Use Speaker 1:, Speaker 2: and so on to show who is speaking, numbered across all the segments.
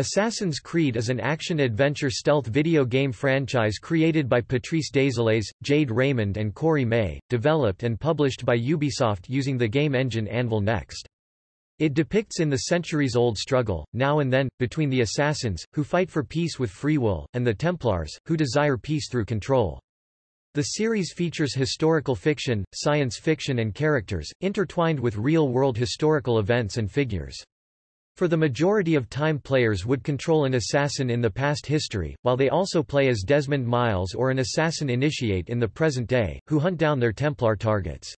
Speaker 1: Assassin's Creed is an action-adventure stealth video game franchise created by Patrice Désilets, Jade Raymond and Corey May, developed and published by Ubisoft using the game engine Anvil Next. It depicts in the centuries-old struggle, now and then, between the assassins, who fight for peace with free will, and the Templars, who desire peace through control. The series features historical fiction, science fiction and characters, intertwined with real-world historical events and figures. For the majority of time players would control an assassin in the past history, while they also play as Desmond Miles or an assassin initiate in the present day, who hunt down their Templar targets.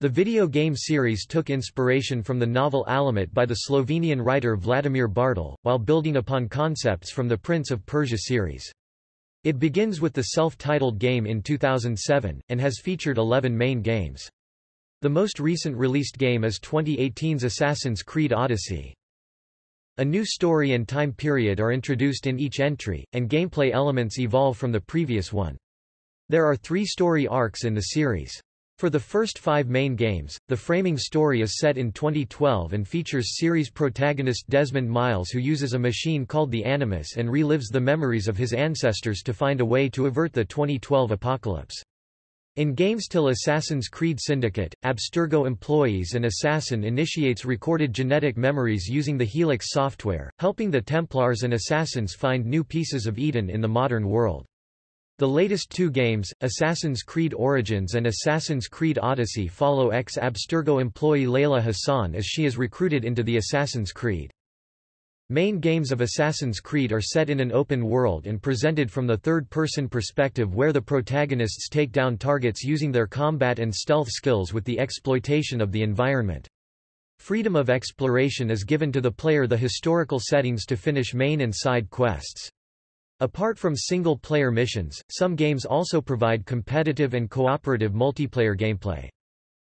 Speaker 1: The video game series took inspiration from the novel Alamut by the Slovenian writer Vladimir Bartol, while building upon concepts from the Prince of Persia series. It begins with the self-titled game in 2007, and has featured 11 main games. The most recent released game is 2018's Assassin's Creed Odyssey. A new story and time period are introduced in each entry, and gameplay elements evolve from the previous one. There are three story arcs in the series. For the first five main games, the framing story is set in 2012 and features series protagonist Desmond Miles who uses a machine called the Animus and relives the memories of his ancestors to find a way to avert the 2012 apocalypse. In games till Assassin's Creed Syndicate, Abstergo employees and Assassin initiates recorded genetic memories using the Helix software, helping the Templars and Assassins find new pieces of Eden in the modern world. The latest two games, Assassin's Creed Origins and Assassin's Creed Odyssey follow ex-Abstergo employee Layla Hassan as she is recruited into the Assassin's Creed. Main games of Assassin's Creed are set in an open world and presented from the third-person perspective where the protagonists take down targets using their combat and stealth skills with the exploitation of the environment. Freedom of exploration is given to the player the historical settings to finish main and side quests. Apart from single-player missions, some games also provide competitive and cooperative multiplayer gameplay.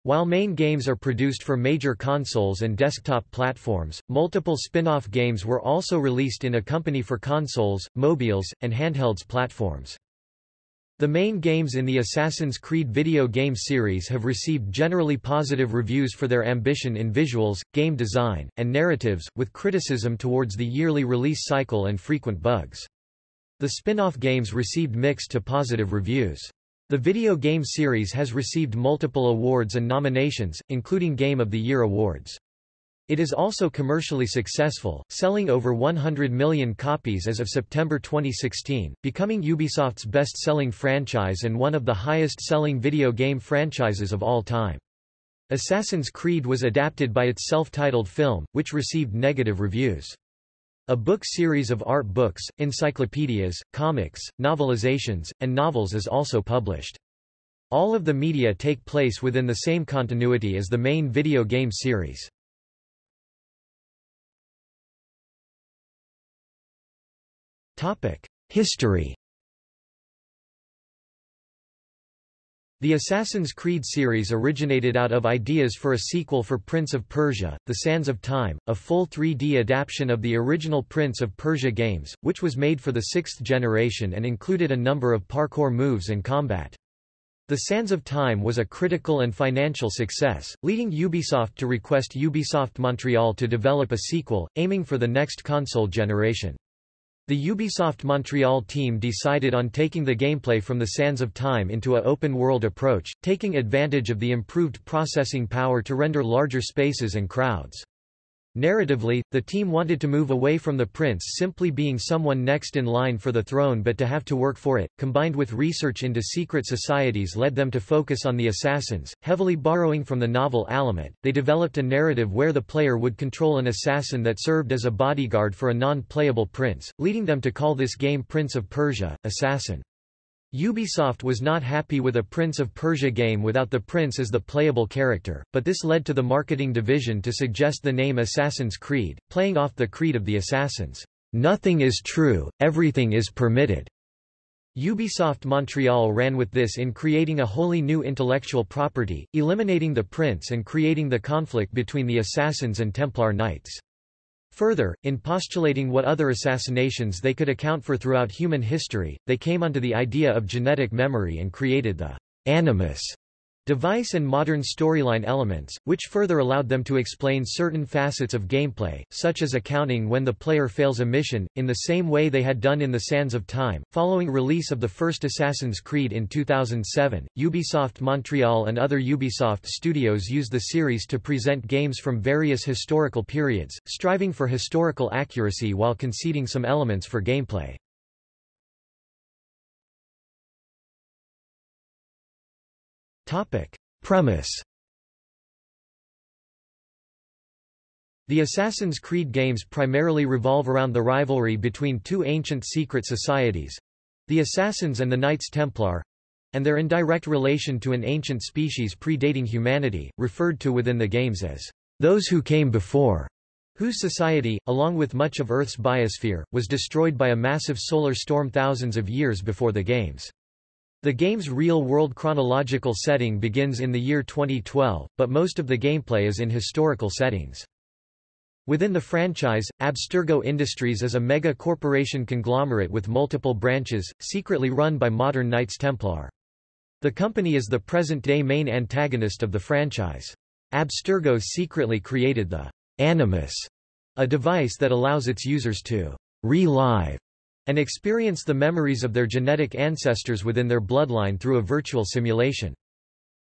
Speaker 1: While main games are produced for major consoles and desktop platforms, multiple spin-off games were also released in a company for consoles, mobiles, and handhelds platforms. The main games in the Assassin's Creed video game series have received generally positive reviews for their ambition in visuals, game design, and narratives, with criticism towards the yearly release cycle and frequent bugs. The spin-off games received mixed to positive reviews. The video game series has received multiple awards and nominations, including Game of the Year awards. It is also commercially successful, selling over 100 million copies as of September 2016, becoming Ubisoft's best-selling franchise and one of the highest-selling video game franchises of all time. Assassin's Creed was adapted by its self-titled film, which received negative reviews. A book series of art books, encyclopedias, comics, novelizations, and novels is also published. All of the media take place within the same continuity as the main video game series. History The Assassin's Creed series originated out of ideas for a sequel for Prince of Persia, The Sands of Time, a full 3D adaptation of the original Prince of Persia games, which was made for the sixth generation and included a number of parkour moves and combat. The Sands of Time was a critical and financial success, leading Ubisoft to request Ubisoft Montreal to develop a sequel, aiming for the next console generation. The Ubisoft Montreal team decided on taking the gameplay from the Sands of Time into a open-world approach, taking advantage of the improved processing power to render larger spaces and crowds. Narratively, the team wanted to move away from the prince simply being someone next in line for the throne but to have to work for it, combined with research into secret societies led them to focus on the assassins, heavily borrowing from the novel Alamut. They developed a narrative where the player would control an assassin that served as a bodyguard for a non-playable prince, leading them to call this game Prince of Persia, Assassin. Ubisoft was not happy with a Prince of Persia game without the prince as the playable character, but this led to the marketing division to suggest the name Assassin's Creed, playing off the creed of the assassins. Nothing is true, everything is permitted. Ubisoft Montreal ran with this in creating a wholly new intellectual property, eliminating the prince and creating the conflict between the assassins and Templar Knights. Further, in postulating what other assassinations they could account for throughout human history, they came onto the idea of genetic memory and created the animus device and modern storyline elements, which further allowed them to explain certain facets of gameplay, such as accounting when the player fails a mission, in the same way they had done in The Sands of Time. Following release of the first Assassin's Creed in 2007, Ubisoft Montreal and other Ubisoft studios used the series to present games from various historical periods, striving for historical accuracy while conceding some elements for gameplay. Topic. Premise The Assassin's Creed games primarily revolve around the rivalry between two ancient secret societies—the Assassins and the Knights Templar—and their indirect relation to an ancient species predating humanity, referred to within the games as those who came before, whose society, along with much of Earth's biosphere, was destroyed by a massive solar storm thousands of years before the games. The game's real-world chronological setting begins in the year 2012, but most of the gameplay is in historical settings. Within the franchise, Abstergo Industries is a mega-corporation conglomerate with multiple branches, secretly run by modern Knights Templar. The company is the present-day main antagonist of the franchise. Abstergo secretly created the Animus, a device that allows its users to relive and experience the memories of their genetic ancestors within their bloodline through a virtual simulation.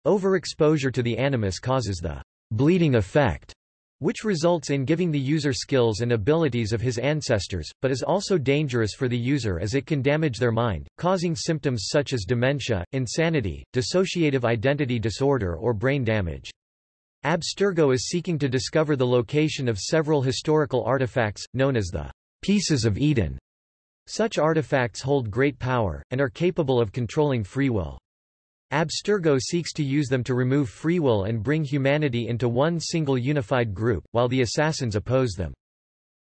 Speaker 1: Overexposure to the animus causes the bleeding effect, which results in giving the user skills and abilities of his ancestors, but is also dangerous for the user as it can damage their mind, causing symptoms such as dementia, insanity, dissociative identity disorder or brain damage. Abstergo is seeking to discover the location of several historical artifacts, known as the Pieces of Eden, such artifacts hold great power, and are capable of controlling free will. Abstergo seeks to use them to remove free will and bring humanity into one single unified group, while the assassins oppose them.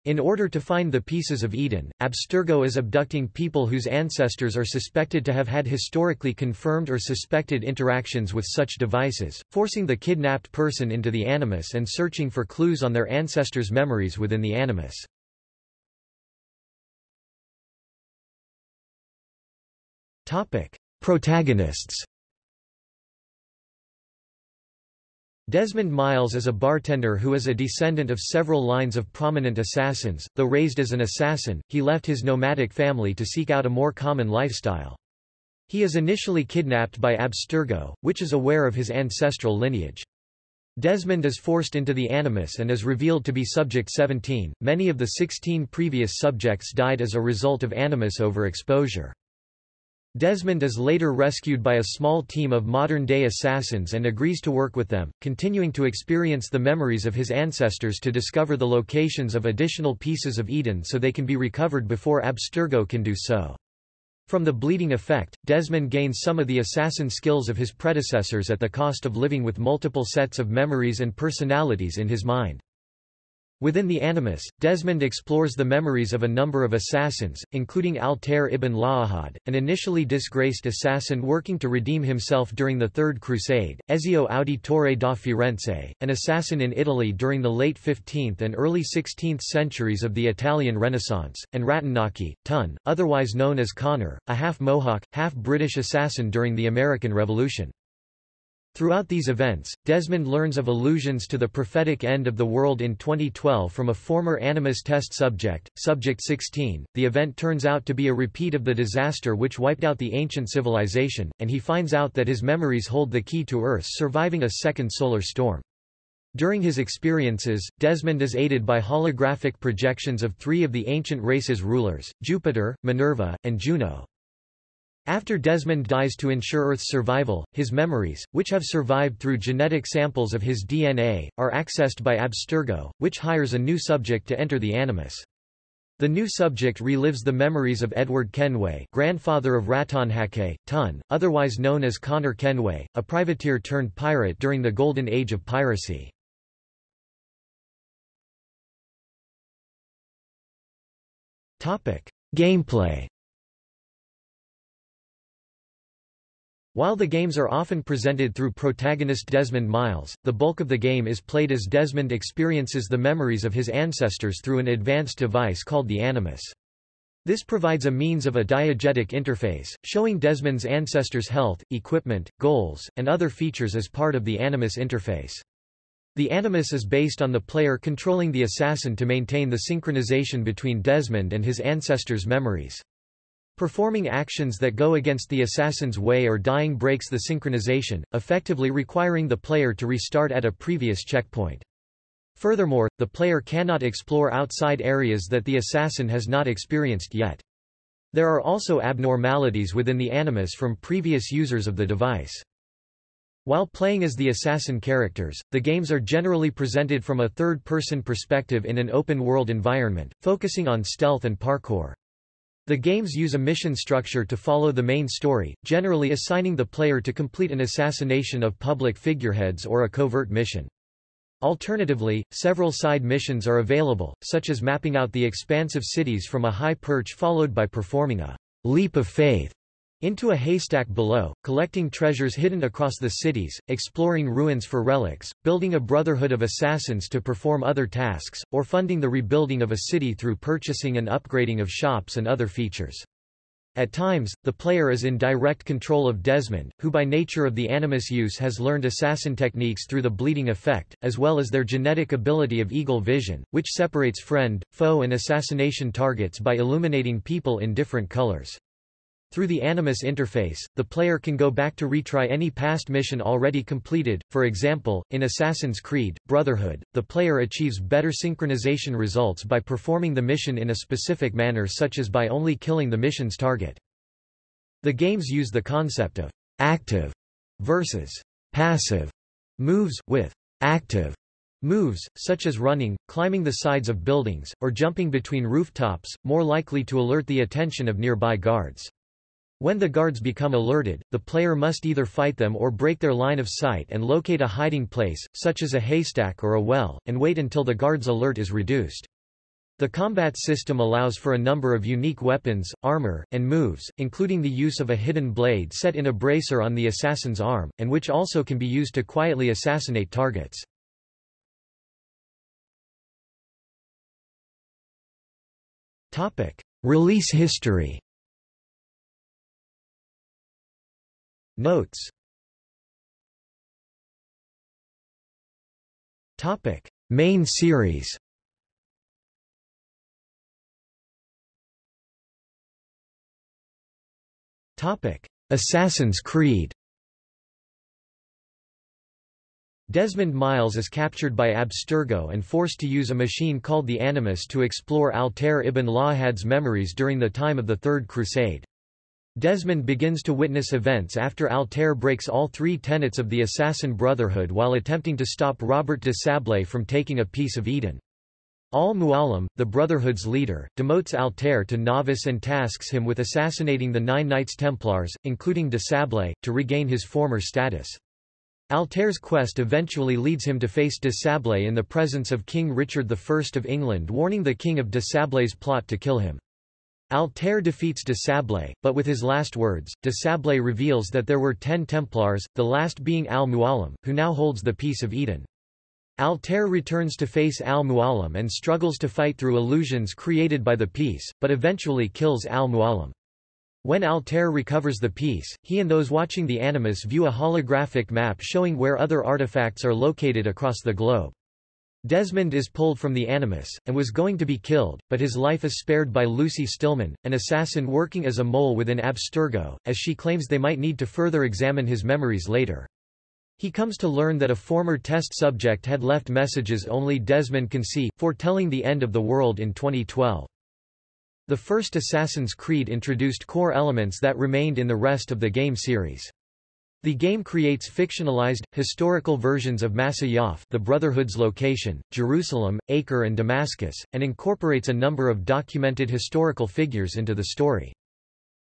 Speaker 1: In order to find the pieces of Eden, Abstergo is abducting people whose ancestors are suspected to have had historically confirmed or suspected interactions with such devices, forcing the kidnapped person into the Animus and searching for clues on their ancestors' memories within the Animus. Topic. Protagonists Desmond Miles is a bartender who is a descendant of several lines of prominent assassins. Though raised as an assassin, he left his nomadic family to seek out a more common lifestyle. He is initially kidnapped by Abstergo, which is aware of his ancestral lineage. Desmond is forced into the Animus and is revealed to be Subject 17. Many of the 16 previous subjects died as a result of Animus overexposure. Desmond is later rescued by a small team of modern-day assassins and agrees to work with them, continuing to experience the memories of his ancestors to discover the locations of additional pieces of Eden so they can be recovered before Abstergo can do so. From the bleeding effect, Desmond gains some of the assassin skills of his predecessors at the cost of living with multiple sets of memories and personalities in his mind. Within the Animus, Desmond explores the memories of a number of assassins, including Altair ibn La'ahad, an initially disgraced assassin working to redeem himself during the Third Crusade, Ezio Auditore da Firenze, an assassin in Italy during the late 15th and early 16th centuries of the Italian Renaissance, and Ratonaki, Tun, otherwise known as Connor, a half-Mohawk, half-British assassin during the American Revolution. Throughout these events, Desmond learns of allusions to the prophetic end of the world in 2012 from a former Animus test subject, Subject 16. The event turns out to be a repeat of the disaster which wiped out the ancient civilization, and he finds out that his memories hold the key to Earth's surviving a second solar storm. During his experiences, Desmond is aided by holographic projections of three of the ancient race's rulers, Jupiter, Minerva, and Juno. After Desmond dies to ensure Earth's survival, his memories, which have survived through genetic samples of his DNA, are accessed by Abstergo, which hires a new subject to enter the Animus. The new subject relives the memories of Edward Kenway grandfather of Ratonhake, Tun, otherwise known as Connor Kenway, a privateer turned pirate during the Golden Age of piracy. Gameplay While the games are often presented through protagonist Desmond Miles, the bulk of the game is played as Desmond experiences the memories of his ancestors through an advanced device called the Animus. This provides a means of a diegetic interface, showing Desmond's ancestors' health, equipment, goals, and other features as part of the Animus interface. The Animus is based on the player controlling the assassin to maintain the synchronization between Desmond and his ancestors' memories. Performing actions that go against the assassin's way or dying breaks the synchronization, effectively requiring the player to restart at a previous checkpoint. Furthermore, the player cannot explore outside areas that the assassin has not experienced yet. There are also abnormalities within the animus from previous users of the device. While playing as the assassin characters, the games are generally presented from a third-person perspective in an open-world environment, focusing on stealth and parkour. The games use a mission structure to follow the main story, generally assigning the player to complete an assassination of public figureheads or a covert mission. Alternatively, several side missions are available, such as mapping out the expansive cities from a high perch followed by performing a leap of faith into a haystack below, collecting treasures hidden across the cities, exploring ruins for relics, building a brotherhood of assassins to perform other tasks, or funding the rebuilding of a city through purchasing and upgrading of shops and other features. At times, the player is in direct control of Desmond, who by nature of the animus use has learned assassin techniques through the bleeding effect, as well as their genetic ability of eagle vision, which separates friend, foe and assassination targets by illuminating people in different colors. Through the Animus interface, the player can go back to retry any past mission already completed, for example, in Assassin's Creed, Brotherhood, the player achieves better synchronization results by performing the mission in a specific manner such as by only killing the mission's target. The games use the concept of active versus passive moves, with active moves, such as running, climbing the sides of buildings, or jumping between rooftops, more likely to alert the attention of nearby guards. When the guards become alerted, the player must either fight them or break their line of sight and locate a hiding place, such as a haystack or a well, and wait until the guard's alert is reduced. The combat system allows for a number of unique weapons, armor, and moves, including the use of a hidden blade set in a bracer on the assassin's arm, and which also can be used to quietly assassinate targets. Release history Notes Topic: Main series. Topic: Assassin's Creed. Desmond Miles is captured by Abstergo and forced to use a machine called the Animus to explore Altair ibn La'ahad's memories during the time of the Third Crusade. Desmond begins to witness events after Altair breaks all three tenets of the Assassin Brotherhood while attempting to stop Robert de Sablé from taking a piece of Eden. Al-Mualim, the Brotherhood's leader, demotes Altair to novice and tasks him with assassinating the nine Knights Templars, including de Sablé, to regain his former status. Altair's quest eventually leads him to face de Sablé in the presence of King Richard I of England warning the king of de Sablé's plot to kill him. Altair defeats de Sablé, but with his last words, de Sablé reveals that there were ten Templars, the last being Al-Mualim, who now holds the Piece of Eden. Altair returns to face Al-Mualim and struggles to fight through illusions created by the piece, but eventually kills Al-Mualim. When Altair recovers the piece, he and those watching the Animus view a holographic map showing where other artifacts are located across the globe. Desmond is pulled from the Animus, and was going to be killed, but his life is spared by Lucy Stillman, an assassin working as a mole within Abstergo, as she claims they might need to further examine his memories later. He comes to learn that a former test subject had left messages only Desmond can see, foretelling the end of the world in 2012. The first Assassin's Creed introduced core elements that remained in the rest of the game series. The game creates fictionalized, historical versions of Masyaf the Brotherhood's location, Jerusalem, Acre and Damascus, and incorporates a number of documented historical figures into the story.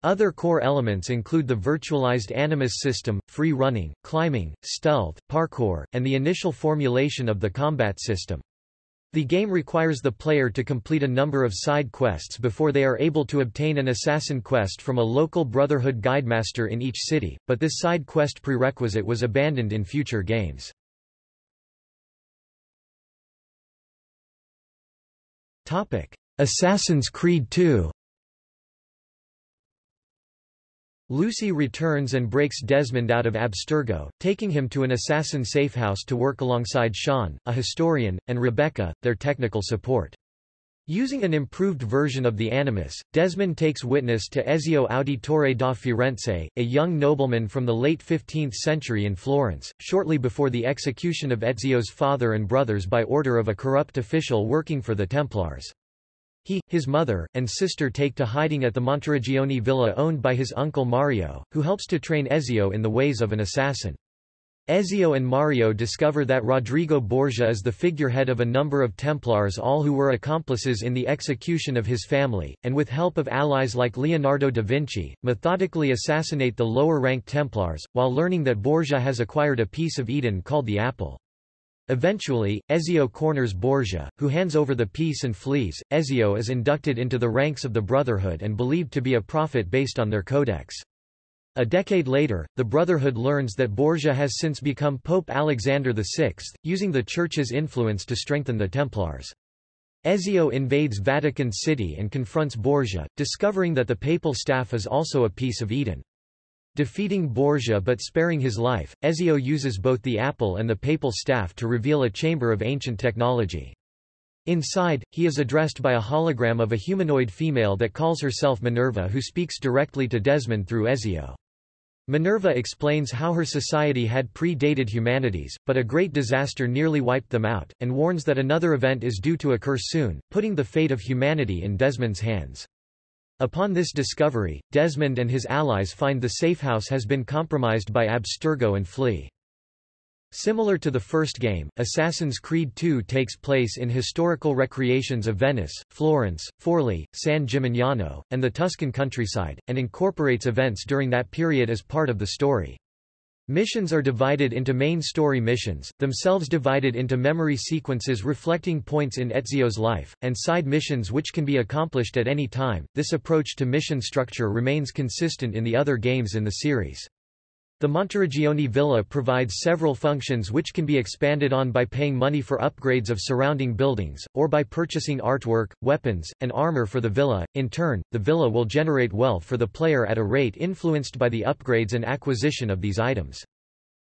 Speaker 1: Other core elements include the virtualized Animus system, free running, climbing, stealth, parkour, and the initial formulation of the combat system. The game requires the player to complete a number of side quests before they are able to obtain an assassin quest from a local Brotherhood guidemaster in each city, but this side quest prerequisite was abandoned in future games. Assassin's Creed II Lucy returns and breaks Desmond out of Abstergo, taking him to an assassin safehouse to work alongside Sean, a historian, and Rebecca, their technical support. Using an improved version of the Animus, Desmond takes witness to Ezio Auditore da Firenze, a young nobleman from the late 15th century in Florence, shortly before the execution of Ezio's father and brothers by order of a corrupt official working for the Templars. He, his mother, and sister take to hiding at the Monteriggioni villa owned by his uncle Mario, who helps to train Ezio in the ways of an assassin. Ezio and Mario discover that Rodrigo Borgia is the figurehead of a number of Templars all who were accomplices in the execution of his family, and with help of allies like Leonardo da Vinci, methodically assassinate the lower-ranked Templars, while learning that Borgia has acquired a piece of Eden called the Apple. Eventually, Ezio corners Borgia, who hands over the piece and flees. Ezio is inducted into the ranks of the Brotherhood and believed to be a prophet based on their codex. A decade later, the Brotherhood learns that Borgia has since become Pope Alexander VI, using the Church's influence to strengthen the Templars. Ezio invades Vatican City and confronts Borgia, discovering that the papal staff is also a piece of Eden. Defeating Borgia but sparing his life, Ezio uses both the apple and the papal staff to reveal a chamber of ancient technology. Inside, he is addressed by a hologram of a humanoid female that calls herself Minerva who speaks directly to Desmond through Ezio. Minerva explains how her society had pre-dated humanity's, but a great disaster nearly wiped them out, and warns that another event is due to occur soon, putting the fate of humanity in Desmond's hands. Upon this discovery, Desmond and his allies find the safehouse has been compromised by Abstergo and flee. Similar to the first game, Assassin's Creed II takes place in historical recreations of Venice, Florence, Forli, San Gimignano, and the Tuscan countryside, and incorporates events during that period as part of the story. Missions are divided into main story missions, themselves divided into memory sequences reflecting points in Ezio's life, and side missions which can be accomplished at any time. This approach to mission structure remains consistent in the other games in the series. The Monteriggioni Villa provides several functions which can be expanded on by paying money for upgrades of surrounding buildings, or by purchasing artwork, weapons, and armor for the villa. In turn, the villa will generate wealth for the player at a rate influenced by the upgrades and acquisition of these items.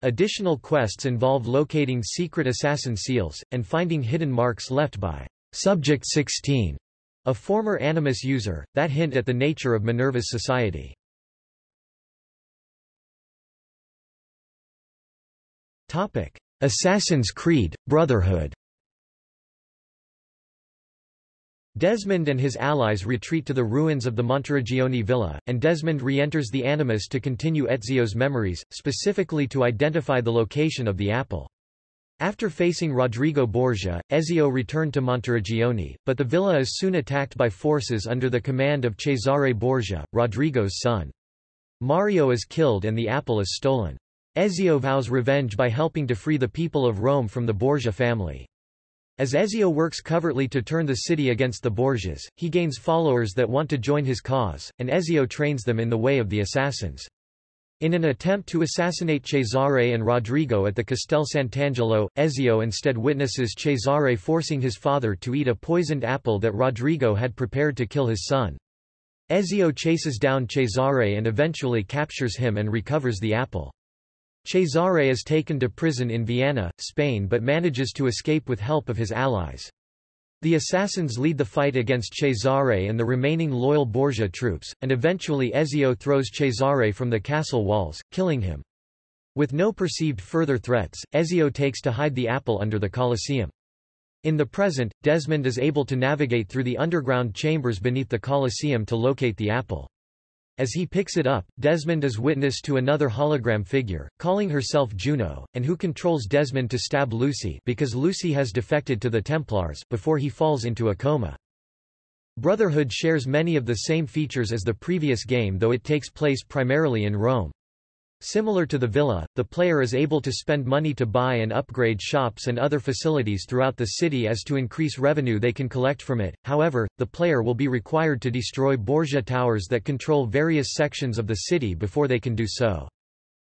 Speaker 1: Additional quests involve locating secret assassin seals, and finding hidden marks left by Subject 16, a former Animus user, that hint at the nature of Minerva's society. Assassin's Creed, Brotherhood Desmond and his allies retreat to the ruins of the Monteriggioni villa, and Desmond re-enters the Animus to continue Ezio's memories, specifically to identify the location of the apple. After facing Rodrigo Borgia, Ezio returned to Monteriggioni, but the villa is soon attacked by forces under the command of Cesare Borgia, Rodrigo's son. Mario is killed and the apple is stolen. Ezio vows revenge by helping to free the people of Rome from the Borgia family. As Ezio works covertly to turn the city against the Borgias, he gains followers that want to join his cause, and Ezio trains them in the way of the assassins. In an attempt to assassinate Cesare and Rodrigo at the Castel Sant'Angelo, Ezio instead witnesses Cesare forcing his father to eat a poisoned apple that Rodrigo had prepared to kill his son. Ezio chases down Cesare and eventually captures him and recovers the apple. Cesare is taken to prison in Vienna, Spain but manages to escape with help of his allies. The assassins lead the fight against Cesare and the remaining loyal Borgia troops, and eventually Ezio throws Cesare from the castle walls, killing him. With no perceived further threats, Ezio takes to hide the apple under the Colosseum. In the present, Desmond is able to navigate through the underground chambers beneath the Colosseum to locate the apple. As he picks it up, Desmond is witness to another hologram figure, calling herself Juno, and who controls Desmond to stab Lucy because Lucy has defected to the Templars before he falls into a coma. Brotherhood shares many of the same features as the previous game though it takes place primarily in Rome. Similar to the villa, the player is able to spend money to buy and upgrade shops and other facilities throughout the city as to increase revenue they can collect from it, however, the player will be required to destroy Borgia towers that control various sections of the city before they can do so.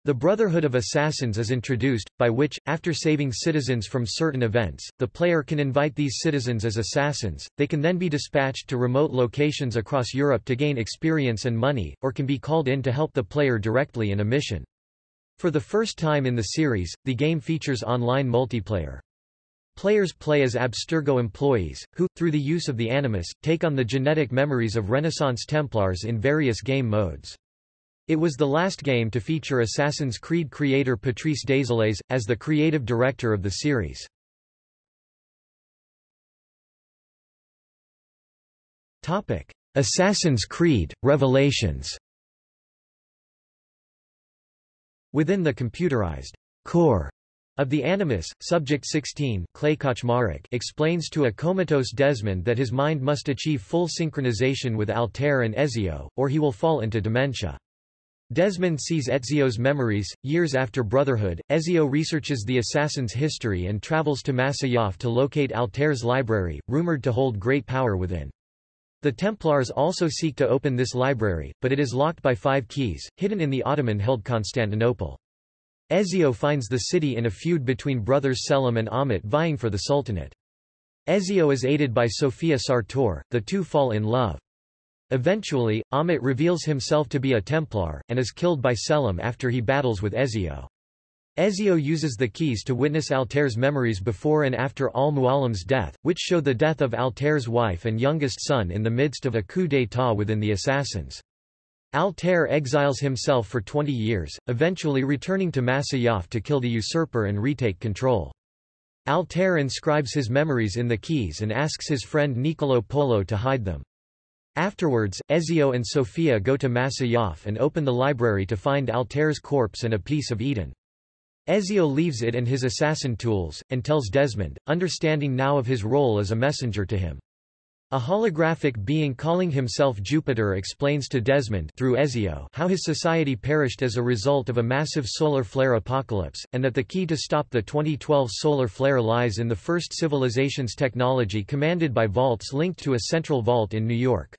Speaker 1: The Brotherhood of Assassins is introduced, by which, after saving citizens from certain events, the player can invite these citizens as assassins, they can then be dispatched to remote locations across Europe to gain experience and money, or can be called in to help the player directly in a mission. For the first time in the series, the game features online multiplayer. Players play as Abstergo employees, who, through the use of the Animus, take on the genetic memories of Renaissance Templars in various game modes. It was the last game to feature Assassin's Creed creator Patrice Désilets, as the creative director of the series. Assassin's Creed, Revelations Within the computerized core of the Animus, Subject 16 explains to a comatose Desmond that his mind must achieve full synchronization with Altair and Ezio, or he will fall into dementia. Desmond sees Ezio's memories. Years after Brotherhood, Ezio researches the assassin's history and travels to Masyaf to locate Altair's library, rumored to hold great power within. The Templars also seek to open this library, but it is locked by five keys, hidden in the Ottoman-held Constantinople. Ezio finds the city in a feud between brothers Selim and Ahmet vying for the Sultanate. Ezio is aided by Sofia Sartor, the two fall in love. Eventually, Ahmet reveals himself to be a Templar, and is killed by Selim after he battles with Ezio. Ezio uses the keys to witness Altair's memories before and after al-Mualim's death, which show the death of Altair's wife and youngest son in the midst of a coup d'état within the assassins. Altair exiles himself for 20 years, eventually returning to Masyaf to kill the usurper and retake control. Altair inscribes his memories in the keys and asks his friend Niccolo Polo to hide them. Afterwards, Ezio and Sofia go to Masyaf and open the library to find Altair's corpse and a piece of Eden. Ezio leaves it and his assassin tools, and tells Desmond, understanding now of his role as a messenger to him. A holographic being calling himself Jupiter explains to Desmond through Ezio how his society perished as a result of a massive solar flare apocalypse, and that the key to stop the 2012 solar flare lies in the first civilization's technology commanded by vaults linked to a central vault in New York.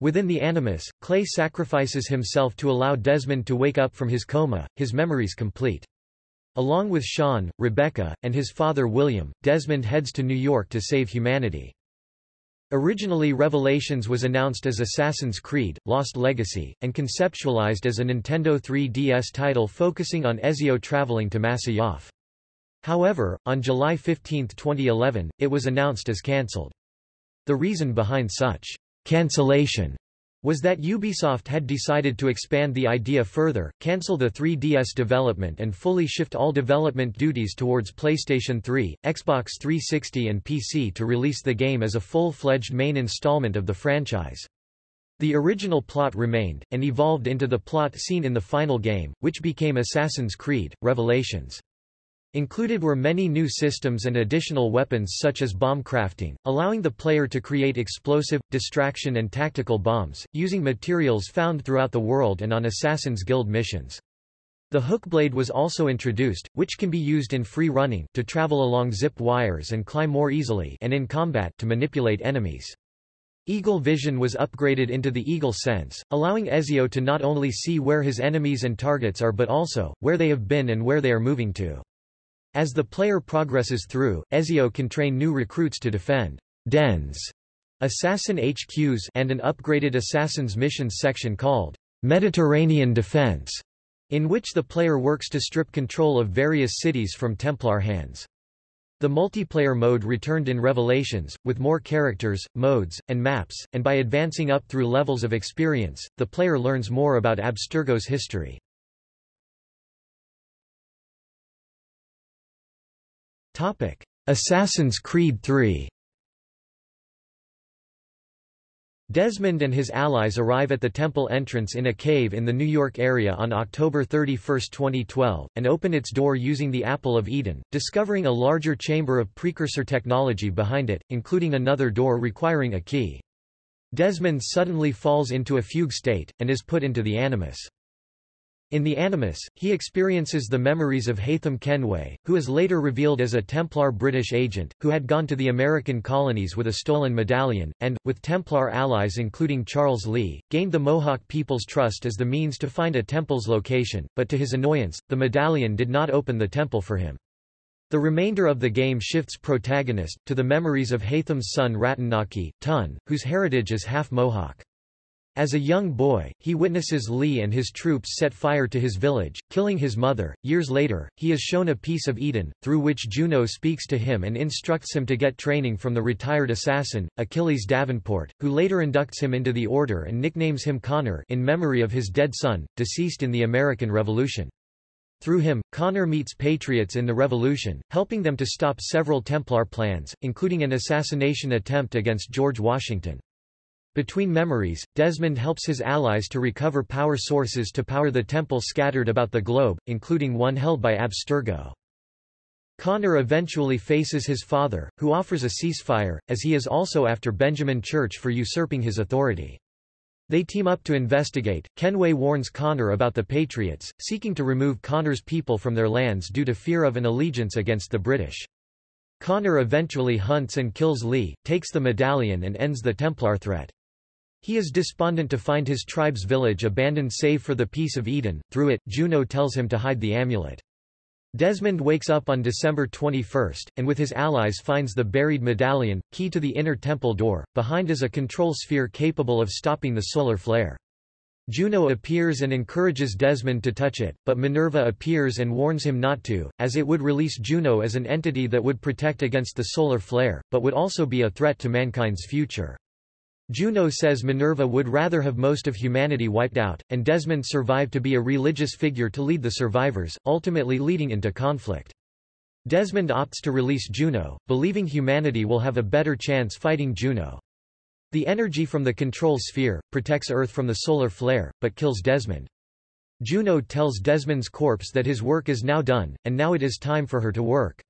Speaker 1: Within the Animus, Clay sacrifices himself to allow Desmond to wake up from his coma, his memories complete. Along with Sean, Rebecca, and his father William, Desmond heads to New York to save humanity. Originally Revelations was announced as Assassin's Creed, Lost Legacy, and conceptualized as a Nintendo 3DS title focusing on Ezio traveling to Masyaf. However, on July 15, 2011, it was announced as cancelled. The reason behind such cancellation was that Ubisoft had decided to expand the idea further, cancel the 3DS development and fully shift all development duties towards PlayStation 3, Xbox 360 and PC to release the game as a full-fledged main installment of the franchise. The original plot remained, and evolved into the plot seen in the final game, which became Assassin's Creed, Revelations. Included were many new systems and additional weapons such as bomb crafting, allowing the player to create explosive, distraction and tactical bombs, using materials found throughout the world and on Assassin's Guild missions. The hookblade was also introduced, which can be used in free running, to travel along zip wires and climb more easily and in combat to manipulate enemies. Eagle vision was upgraded into the Eagle sense, allowing Ezio to not only see where his enemies and targets are but also, where they have been and where they are moving to. As the player progresses through, Ezio can train new recruits to defend dens, assassin HQs and an upgraded Assassin's Missions section called Mediterranean Defense, in which the player works to strip control of various cities from Templar hands. The multiplayer mode returned in Revelations, with more characters, modes, and maps, and by advancing up through levels of experience, the player learns more about Abstergo's history. Assassin's Creed III Desmond and his allies arrive at the temple entrance in a cave in the New York area on October 31, 2012, and open its door using the Apple of Eden, discovering a larger chamber of precursor technology behind it, including another door requiring a key. Desmond suddenly falls into a fugue state, and is put into the Animus. In the Animus, he experiences the memories of Haytham Kenway, who is later revealed as a Templar British agent, who had gone to the American colonies with a stolen medallion, and, with Templar allies including Charles Lee, gained the Mohawk people's trust as the means to find a temple's location, but to his annoyance, the medallion did not open the temple for him. The remainder of the game shifts protagonist, to the memories of Haytham's son Ratanaki, Tun, whose heritage is half Mohawk. As a young boy, he witnesses Lee and his troops set fire to his village, killing his mother. Years later, he is shown a piece of Eden, through which Juno speaks to him and instructs him to get training from the retired assassin, Achilles Davenport, who later inducts him into the order and nicknames him Connor in memory of his dead son, deceased in the American Revolution. Through him, Connor meets patriots in the Revolution, helping them to stop several Templar plans, including an assassination attempt against George Washington. Between memories, Desmond helps his allies to recover power sources to power the temple scattered about the globe, including one held by Abstergo. Connor eventually faces his father, who offers a ceasefire, as he is also after Benjamin Church for usurping his authority. They team up to investigate. Kenway warns Connor about the Patriots, seeking to remove Connor's people from their lands due to fear of an allegiance against the British. Connor eventually hunts and kills Lee, takes the medallion and ends the Templar threat. He is despondent to find his tribe's village abandoned save for the piece of Eden, through it, Juno tells him to hide the amulet. Desmond wakes up on December 21, and with his allies finds the buried medallion, key to the inner temple door, behind is a control sphere capable of stopping the solar flare. Juno appears and encourages Desmond to touch it, but Minerva appears and warns him not to, as it would release Juno as an entity that would protect against the solar flare, but would also be a threat to mankind's future. Juno says Minerva would rather have most of humanity wiped out, and Desmond survived to be a religious figure to lead the survivors, ultimately leading into conflict. Desmond opts to release Juno, believing humanity will have a better chance fighting Juno. The energy from the control sphere, protects Earth from the solar flare, but kills Desmond. Juno tells Desmond's corpse that his work is now done, and now it is time for her to work.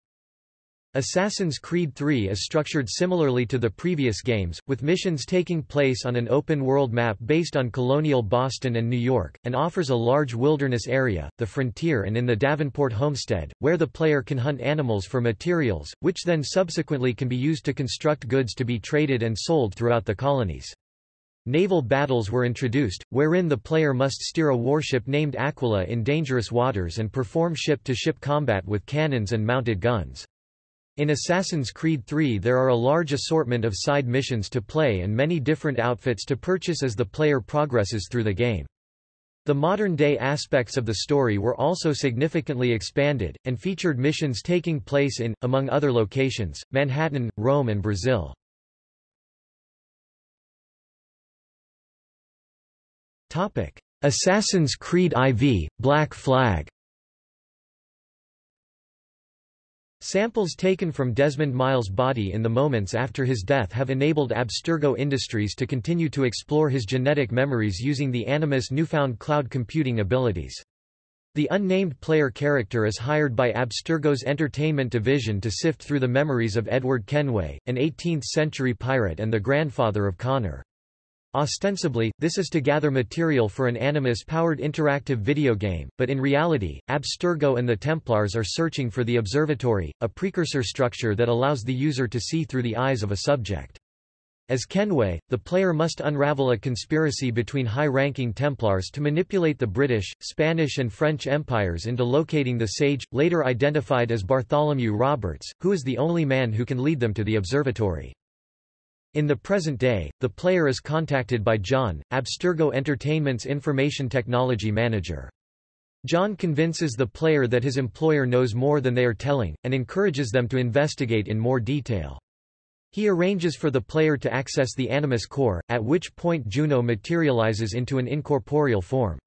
Speaker 1: Assassin's Creed III is structured similarly to the previous games, with missions taking place on an open-world map based on colonial Boston and New York, and offers a large wilderness area, the frontier and in the Davenport homestead, where the player can hunt animals for materials, which then subsequently can be used to construct goods to be traded and sold throughout the colonies. Naval battles were introduced, wherein the player must steer a warship named Aquila in dangerous waters and perform ship-to-ship -ship combat with cannons and mounted guns. In Assassin's Creed III there are a large assortment of side missions to play and many different outfits to purchase as the player progresses through the game. The modern-day aspects of the story were also significantly expanded, and featured missions taking place in, among other locations, Manhattan, Rome and Brazil. Assassin's Creed IV, Black Flag Samples taken from Desmond Miles' body in the moments after his death have enabled Abstergo Industries to continue to explore his genetic memories using the Animus newfound cloud computing abilities. The unnamed player character is hired by Abstergo's entertainment division to sift through the memories of Edward Kenway, an 18th-century pirate and the grandfather of Connor. Ostensibly, this is to gather material for an Animus-powered interactive video game, but in reality, Abstergo and the Templars are searching for the Observatory, a precursor structure that allows the user to see through the eyes of a subject. As Kenway, the player must unravel a conspiracy between high-ranking Templars to manipulate the British, Spanish and French empires into locating the sage, later identified as Bartholomew Roberts, who is the only man who can lead them to the observatory. In the present day, the player is contacted by John, Abstergo Entertainment's information technology manager. John convinces the player that his employer knows more than they are telling, and encourages them to investigate in more detail. He arranges for the player to access the Animus core, at which point Juno materializes into an incorporeal form.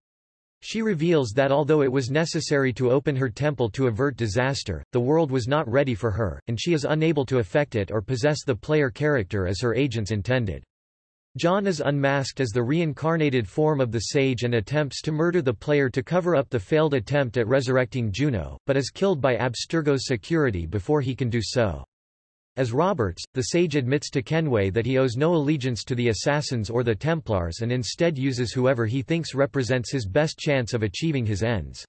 Speaker 1: She reveals that although it was necessary to open her temple to avert disaster, the world was not ready for her, and she is unable to affect it or possess the player character as her agents intended. John is unmasked as the reincarnated form of the sage and attempts to murder the player to cover up the failed attempt at resurrecting Juno, but is killed by Abstergo's security before he can do so. As Roberts, the sage admits to Kenway that he owes no allegiance to the Assassins or the Templars and instead uses whoever he thinks represents his best chance of achieving his ends.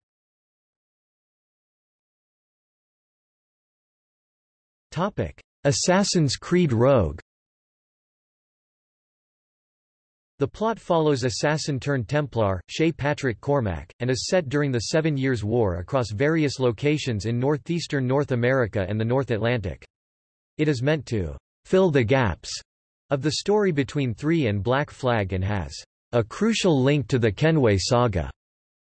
Speaker 1: Assassin's Creed Rogue The plot follows assassin-turned-Templar, Shay Patrick Cormac, and is set during the Seven Years' War across various locations in northeastern North America and the North Atlantic. It is meant to fill the gaps of the story between 3 and Black Flag and has a crucial link to the Kenway saga,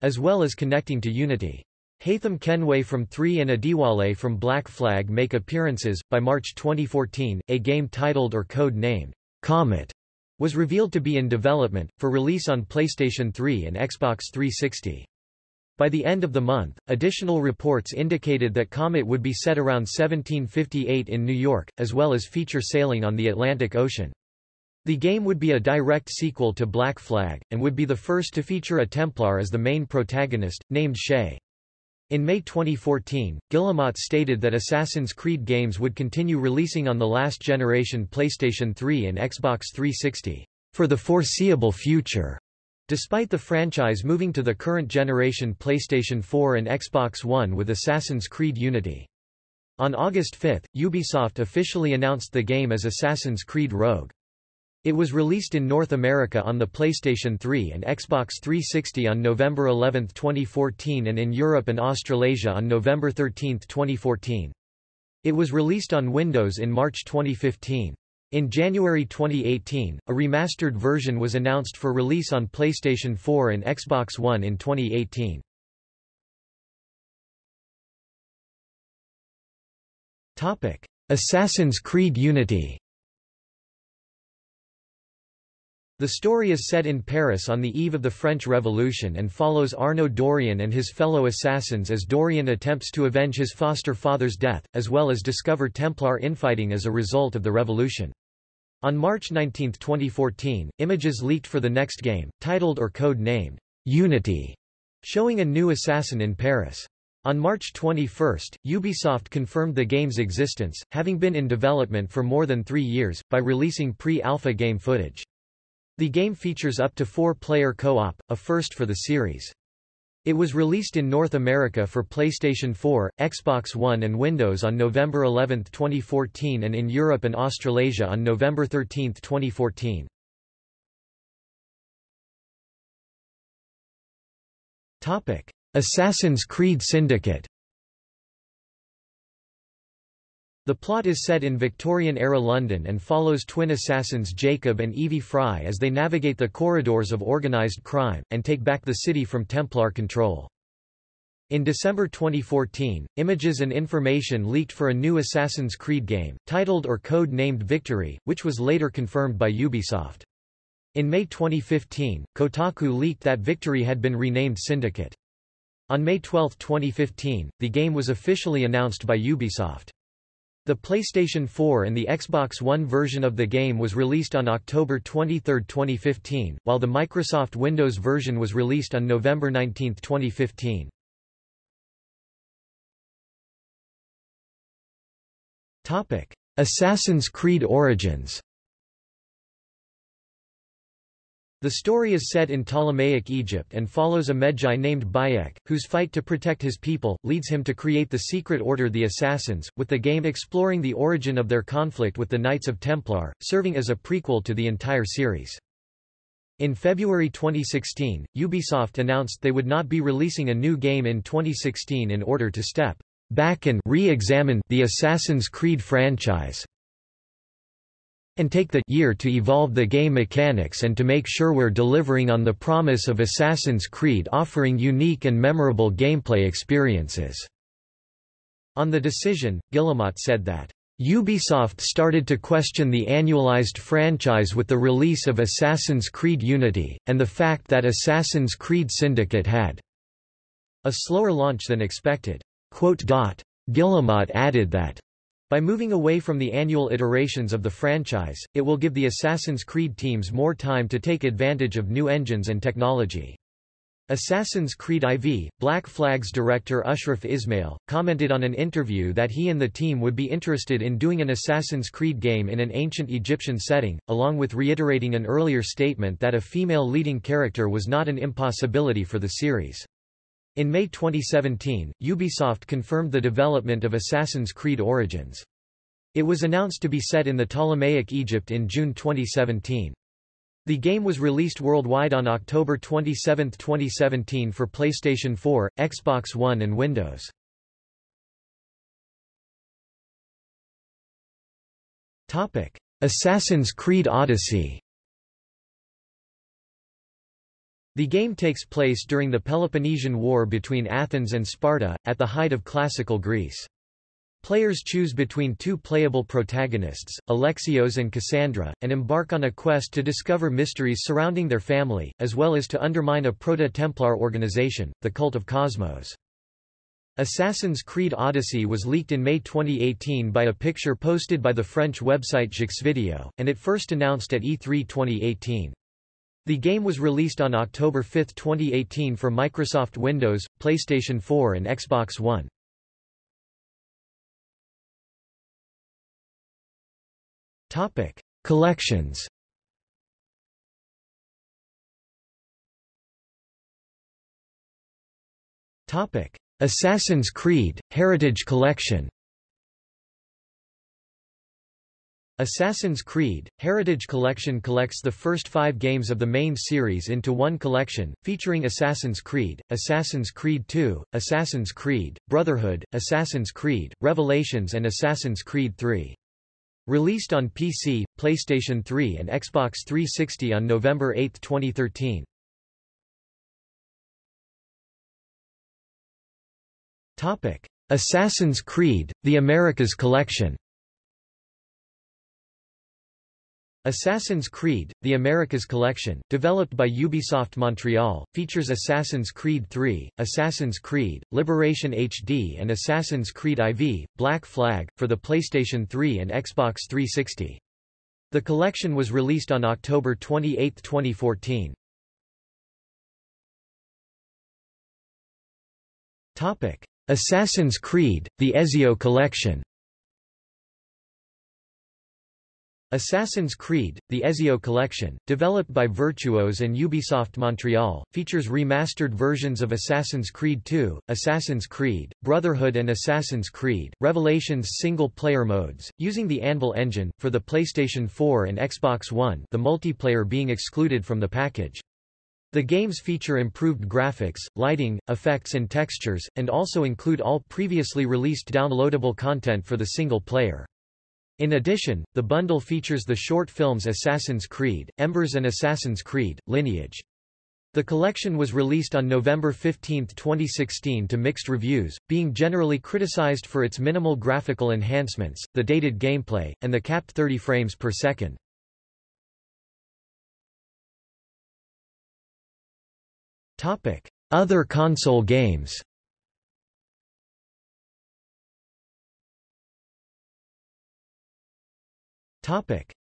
Speaker 1: as well as connecting to Unity. Haytham Kenway from 3 and Adewale from Black Flag make appearances. By March 2014, a game titled or code named Comet was revealed to be in development, for release on PlayStation 3 and Xbox 360. By the end of the month, additional reports indicated that Comet would be set around 1758 in New York, as well as feature sailing on the Atlantic Ocean. The game would be a direct sequel to Black Flag, and would be the first to feature a Templar as the main protagonist, named Shay. In May 2014, Guillemot stated that Assassin's Creed games would continue releasing on the last generation PlayStation 3 and Xbox 360 for the foreseeable future. Despite the franchise moving to the current generation PlayStation 4 and Xbox One with Assassin's Creed Unity. On August 5, Ubisoft officially announced the game as Assassin's Creed Rogue. It was released in North America on the PlayStation 3 and Xbox 360 on November 11, 2014 and in Europe and Australasia on November 13, 2014. It was released on Windows in March 2015. In January 2018, a remastered version was announced for release on PlayStation 4 and Xbox One in 2018. Assassin's Creed Unity The story is set in Paris on the eve of the French Revolution and follows Arno Dorian and his fellow assassins as Dorian attempts to avenge his foster father's death, as well as discover Templar infighting as a result of the revolution. On March 19, 2014, images leaked for the next game, titled or code-named Unity, showing a new assassin in Paris. On March 21, Ubisoft confirmed the game's existence, having been in development for more than three years, by releasing pre-alpha game footage. The game features up to four-player co-op, a first for the series. It was released in North America for PlayStation 4, Xbox One and Windows on November 11, 2014 and in Europe and Australasia on November 13, 2014. Assassin's Creed Syndicate The plot is set in Victorian-era London and follows twin assassins Jacob and Evie Fry as they navigate the corridors of organized crime, and take back the city from Templar control. In December 2014, images and information leaked for a new Assassin's Creed game, titled or code-named Victory, which was later confirmed by Ubisoft. In May 2015, Kotaku leaked that Victory had been renamed Syndicate. On May 12, 2015, the game was officially announced by Ubisoft. The PlayStation 4 and the Xbox One version of the game was released on October 23, 2015, while the Microsoft Windows version was released on November 19, 2015. Assassin's Creed Origins The story is set in Ptolemaic Egypt and follows a Medjay named Bayek, whose fight to protect his people, leads him to create the secret order the Assassins, with the game exploring the origin of their conflict with the Knights of Templar, serving as a prequel to the entire series. In February 2016, Ubisoft announced they would not be releasing a new game in 2016 in order to step back and re-examine the Assassin's Creed franchise and take the year to evolve the game mechanics and to make sure we're delivering on the promise of Assassin's Creed offering unique and memorable gameplay experiences." On the decision, Guillemot said that, Ubisoft started to question the annualized franchise with the release of Assassin's Creed Unity, and the fact that Assassin's Creed Syndicate had a slower launch than expected. Guillemot added that by moving away from the annual iterations of the franchise, it will give the Assassin's Creed teams more time to take advantage of new engines and technology. Assassin's Creed IV, Black Flag's director Ashraf Ismail, commented on an interview that he and the team would be interested in doing an Assassin's Creed game in an ancient Egyptian setting, along with reiterating an earlier statement that a female leading character was not an impossibility for the series. In May 2017, Ubisoft confirmed the development of Assassin's Creed Origins. It was announced to be set in the Ptolemaic Egypt in June 2017. The game was released worldwide on October 27, 2017 for PlayStation 4, Xbox One and Windows. Assassin's Creed Odyssey The game takes place during the Peloponnesian War between Athens and Sparta, at the height of classical Greece. Players choose between two playable protagonists, Alexios and Cassandra, and embark on a quest to discover mysteries surrounding their family, as well as to undermine a Proto-Templar organization, the Cult of Kosmos. Assassin's Creed Odyssey was leaked in May 2018 by a picture posted by the French website Jeuxvideo, and it first announced at E3 2018. The game was released on October 5, 2018 for Microsoft Windows, PlayStation 4 and Xbox One. Topic: Collections. Topic: Assassin's Creed Heritage Collection. Assassin's Creed Heritage Collection collects the first five games of the main series into one collection, featuring Assassin's Creed, Assassin's Creed II, Assassin's Creed, Brotherhood, Assassin's Creed, Revelations and Assassin's Creed III. Released on PC, PlayStation 3 and Xbox 360 on November 8, 2013. Topic: Assassin's Creed: The Americas Collection. Assassin's Creed, The Americas Collection, developed by Ubisoft Montreal, features Assassin's Creed III, Assassin's Creed, Liberation HD and Assassin's Creed IV, Black Flag, for the PlayStation 3 and Xbox 360. The collection was released on October 28, 2014. Assassin's Creed, The Ezio Collection Assassin's Creed, the Ezio Collection, developed by Virtuos and Ubisoft Montreal, features remastered versions of Assassin's Creed II, Assassin's Creed, Brotherhood and Assassin's Creed, Revelations single-player modes, using the Anvil engine, for the PlayStation 4 and Xbox One the multiplayer being excluded from the package. The games feature improved graphics, lighting, effects and textures, and also include all previously released downloadable content for the single player. In addition, the bundle features the short films Assassin's Creed, Embers and Assassin's Creed, Lineage. The collection was released on November 15, 2016 to mixed reviews, being generally criticized for its minimal graphical enhancements, the dated gameplay, and the capped 30 frames per second. Other console games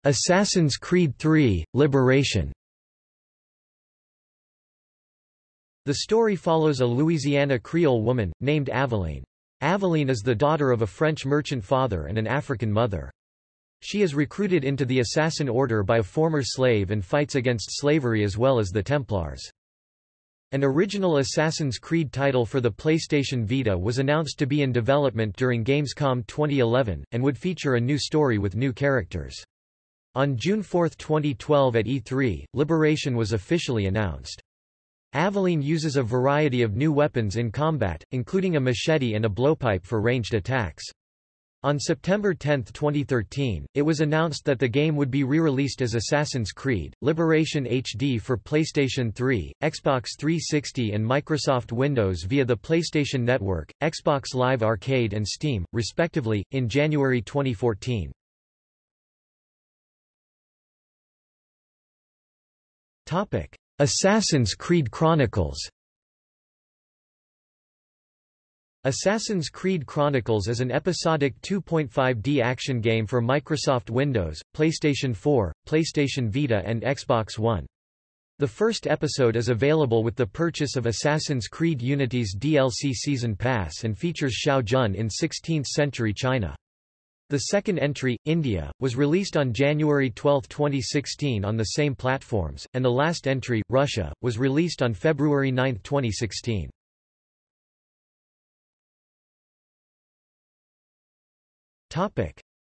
Speaker 1: Assassin's Creed III, Liberation The story follows a Louisiana Creole woman, named Aveline. Aveline is the daughter of a French merchant father and an African mother. She is recruited into the Assassin Order by a former slave and fights against slavery as well as the Templars. An original Assassin's Creed title for the PlayStation Vita was announced to be in development during Gamescom 2011, and would feature a new story with new characters. On June 4, 2012 at E3, Liberation was officially announced. Aveline uses a variety of new weapons in combat, including a machete and a blowpipe for ranged attacks. On September 10, 2013, it was announced that the game would be re-released as Assassin's Creed, Liberation HD for PlayStation 3, Xbox 360 and Microsoft Windows via the PlayStation Network, Xbox Live Arcade and Steam, respectively, in January 2014. Assassin's Creed Chronicles Assassin's Creed Chronicles is an episodic 2.5D action game for Microsoft Windows, PlayStation 4, PlayStation Vita and Xbox One. The first episode is available with the purchase of Assassin's Creed Unity's DLC Season Pass and features Shao Jun in 16th-century China. The second entry, India, was released on January 12, 2016 on the same platforms, and the last entry, Russia, was released on February 9, 2016.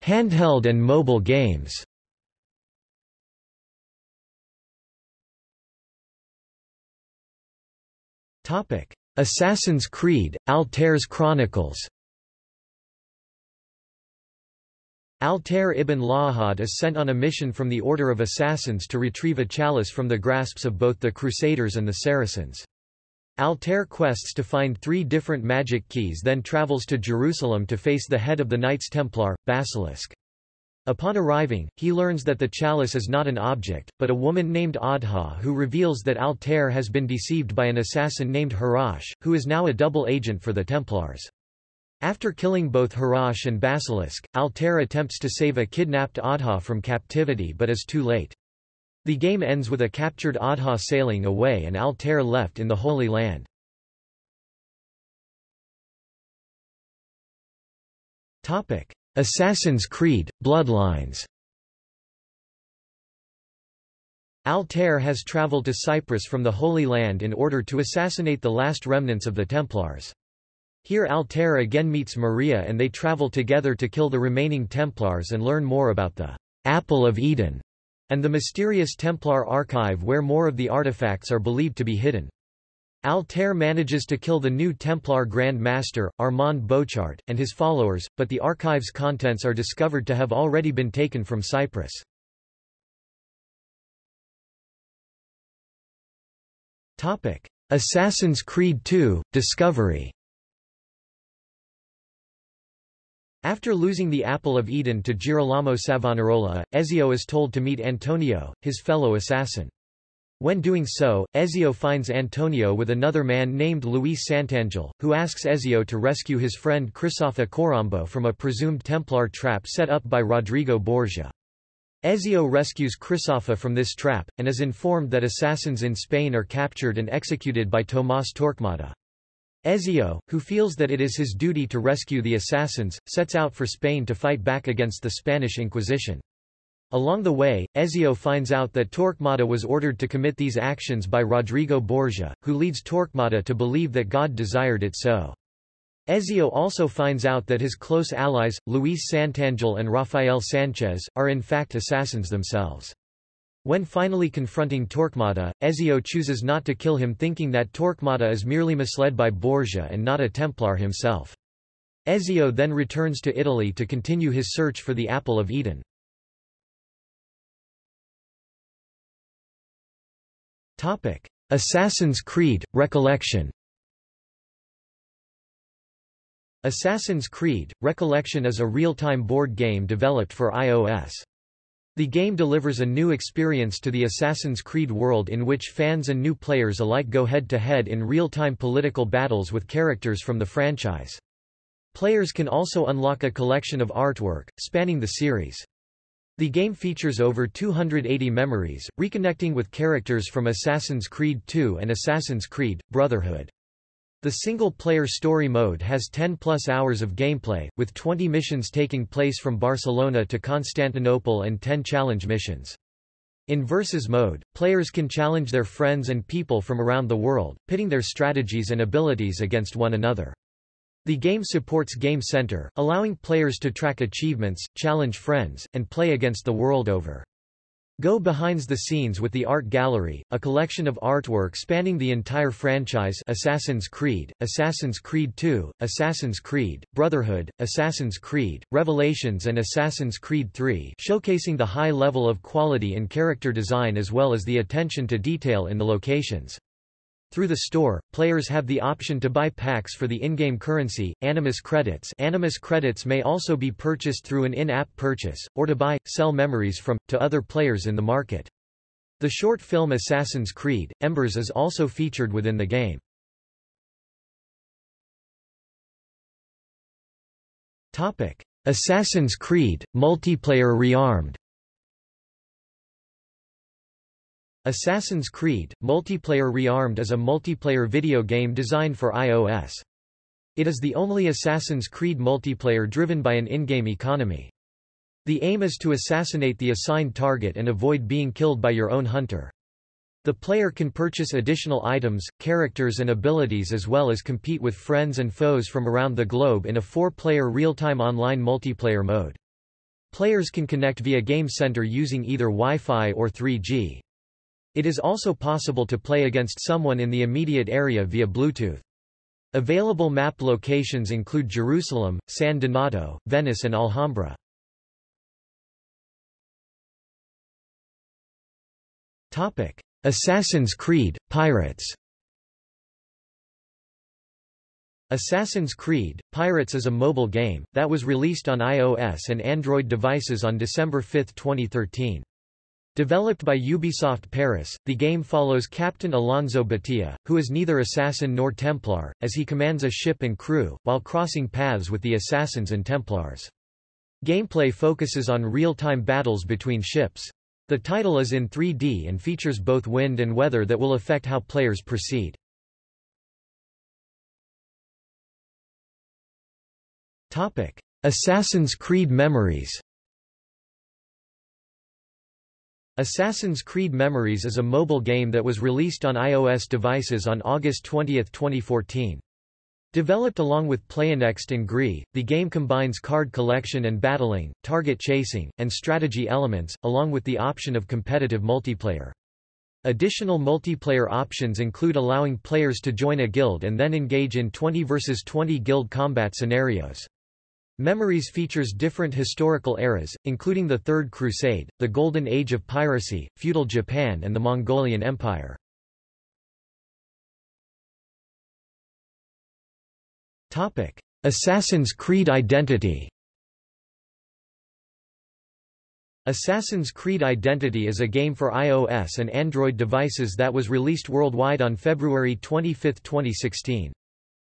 Speaker 1: Handheld and mobile games. Topic: Assassin's Creed, Altair's Chronicles. Altair ibn La'ahad is sent on a mission from the Order of Assassins to retrieve a chalice from the grasps of both the Crusaders and the Saracens. Altair quests to find three different magic keys then travels to Jerusalem to face the head of the Knights Templar, Basilisk. Upon arriving, he learns that the chalice is not an object, but a woman named Adha who reveals that Altair has been deceived by an assassin named Harash, who is now a double agent for the Templars. After killing both Harash and Basilisk, Altair attempts to save a kidnapped Adha from captivity but is too late. The game ends with a captured Adha sailing away and Altair left in the Holy Land. Topic: Assassin's Creed, Bloodlines Altair has traveled to Cyprus from the Holy Land in order to assassinate the last remnants of the Templars. Here Altair again meets Maria and they travel together to kill the remaining Templars and learn more about the Apple of Eden and the mysterious Templar archive where more of the artifacts are believed to be hidden. Altair manages to kill the new Templar Grand Master, Armand Bochart, and his followers, but the archive's contents are discovered to have already been taken from Cyprus. Assassin's Creed II, Discovery After losing the Apple of Eden to Girolamo Savonarola, Ezio is told to meet Antonio, his fellow assassin. When doing so, Ezio finds Antonio with another man named Luis Santangel, who asks Ezio to rescue his friend Crisofa Corambo from a presumed Templar trap set up by Rodrigo Borgia. Ezio rescues Crisofa from this trap, and is informed that assassins in Spain are captured and executed by Tomás Torquemada. Ezio, who feels that it is his duty to rescue the assassins, sets out for Spain to fight back against the Spanish Inquisition. Along the way, Ezio finds out that Torquemada was ordered to commit these actions by Rodrigo Borgia, who leads Torquemada to believe that God desired it so. Ezio also finds out that his close allies, Luis Santangel and Rafael Sanchez, are in fact assassins themselves. When finally confronting Torquemada, Ezio chooses not to kill him thinking that Torquemada is merely misled by Borgia and not a Templar himself. Ezio then returns to Italy to continue his search for the Apple of Eden. Assassin's Creed – Recollection Assassin's Creed – Recollection is a real-time board game developed for iOS. The game delivers a new experience to the Assassin's Creed world in which fans and new players alike go head-to-head -head in real-time political battles with characters from the franchise. Players can also unlock a collection of artwork, spanning the series. The game features over 280 memories, reconnecting with characters from Assassin's Creed II and Assassin's Creed, Brotherhood. The single-player story mode has 10-plus hours of gameplay, with 20 missions taking place from Barcelona to Constantinople and 10 challenge missions. In Versus mode, players can challenge their friends and people from around the world, pitting their strategies and abilities against one another. The game supports Game Center, allowing players to track achievements, challenge friends, and play against the world over. Go behind the scenes with the Art Gallery, a collection of artwork spanning the entire franchise Assassin's Creed, Assassin's Creed II, Assassin's Creed, Brotherhood, Assassin's Creed, Revelations and Assassin's Creed III showcasing the high level of quality in character design as well as the attention to detail in the locations. Through the store, players have the option to buy packs for the in-game currency, Animus credits Animus credits may also be purchased through an in-app purchase, or to buy, sell memories from, to other players in the market. The short film Assassin's Creed, Embers is also featured within the game. Assassin's Creed, multiplayer rearmed Assassin's Creed, Multiplayer Rearmed is a multiplayer video game designed for iOS. It is the only Assassin's Creed multiplayer driven by an in-game economy. The aim is to assassinate the assigned target and avoid being killed by your own hunter. The player can purchase additional items, characters and abilities as well as compete with friends and foes from around the globe in a four-player real-time online multiplayer mode. Players can connect via Game Center using either Wi-Fi or 3G. It is also possible to play against someone in the immediate area via Bluetooth. Available map locations include Jerusalem, San Donato, Venice and Alhambra. Topic: Assassin's Creed, Pirates Assassin's Creed, Pirates is a mobile game, that was released on iOS and Android devices on December 5, 2013. Developed by Ubisoft Paris, the game follows Captain Alonzo Batilla, who is neither assassin nor Templar, as he commands a ship and crew, while crossing paths with the assassins and Templars. Gameplay focuses on real-time battles between ships. The title is in 3D and features both wind and weather that will affect how players proceed. Assassin's Creed Memories Assassin's Creed Memories is a mobile game that was released on iOS devices on August 20, 2014. Developed along with Playanext and GREE, the game combines card collection and battling, target chasing, and strategy elements, along with the option of competitive multiplayer. Additional multiplayer options include allowing players to join a guild and then engage in 20 vs 20 guild combat scenarios. Memories features different historical eras, including the Third Crusade, the Golden Age of piracy, feudal Japan and the Mongolian Empire. Assassin's Creed Identity Assassin's Creed Identity is a game for iOS and Android devices that was released worldwide on February 25, 2016.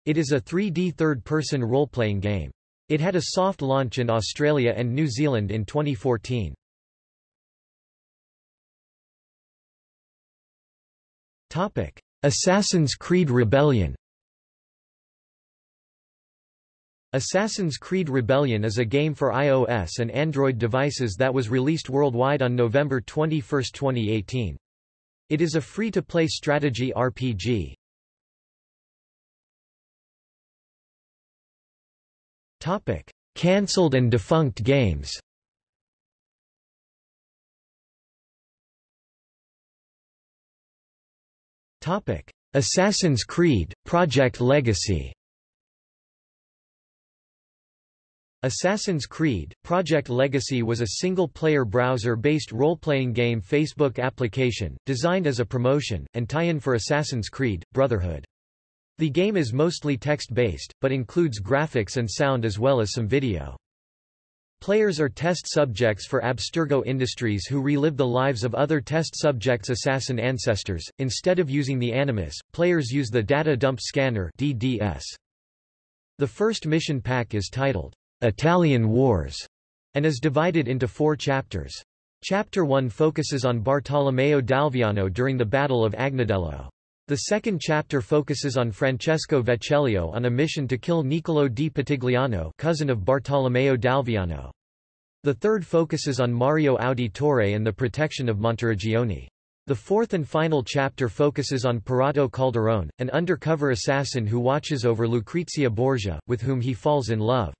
Speaker 1: It is a 3D third-person role-playing game. It had a soft launch in Australia and New Zealand in 2014. Topic: Assassin's Creed Rebellion. Assassin's Creed Rebellion is a game for iOS and Android devices that was released worldwide on November 21, 2018. It is a free-to-play strategy RPG. Topic: Cancelled and defunct games. Topic: Assassin's Creed Project Legacy. Assassin's Creed Project Legacy was a single-player browser-based role-playing game Facebook application, designed as a promotion, and tie-in for Assassin's Creed, Brotherhood. The game is mostly text-based, but includes graphics and sound as well as some video. Players are test subjects for Abstergo Industries who relive the lives of other test subjects' assassin ancestors. Instead of using the Animus, players use the Data Dump Scanner DDS. The first mission pack is titled, Italian Wars, and is divided into four chapters. Chapter 1 focuses on Bartolomeo d'Alviano during the Battle of Agnadello. The second chapter focuses on Francesco Vecellio on a mission to kill Niccolò di Pitigliano cousin of Bartolomeo d'Alviano. The third focuses on Mario Auditore and the protection of Monteriggioni. The fourth and final chapter focuses on Perotto Calderon, an undercover assassin who watches over Lucrezia Borgia, with whom he falls in love.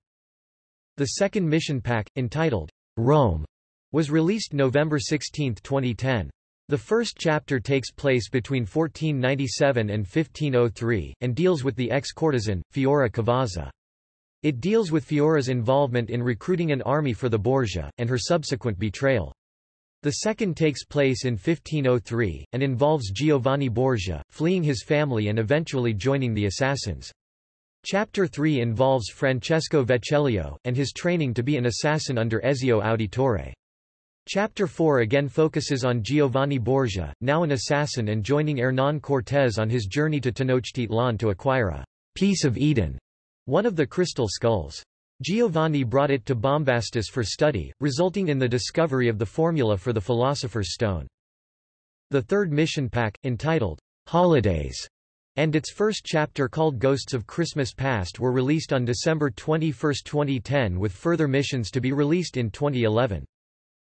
Speaker 1: The second mission pack, entitled Rome, was released November 16, 2010. The first chapter takes place between 1497 and 1503, and deals with the ex-courtesan, Fiora Cavazza. It deals with Fiora's involvement in recruiting an army for the Borgia, and her subsequent betrayal. The second takes place in 1503, and involves Giovanni Borgia, fleeing his family and eventually joining the assassins. Chapter 3 involves Francesco Vecellio, and his training to be an assassin under Ezio Auditore. Chapter 4 again focuses on Giovanni Borgia, now an assassin and joining Hernán Cortés on his journey to Tenochtitlan to acquire a piece of Eden, one of the crystal skulls. Giovanni brought it to Bombastus for study, resulting in the discovery of the formula for the Philosopher's Stone. The third mission pack, entitled Holidays, and its first chapter called Ghosts of Christmas Past were released on December 21, 2010 with further missions to be released in 2011.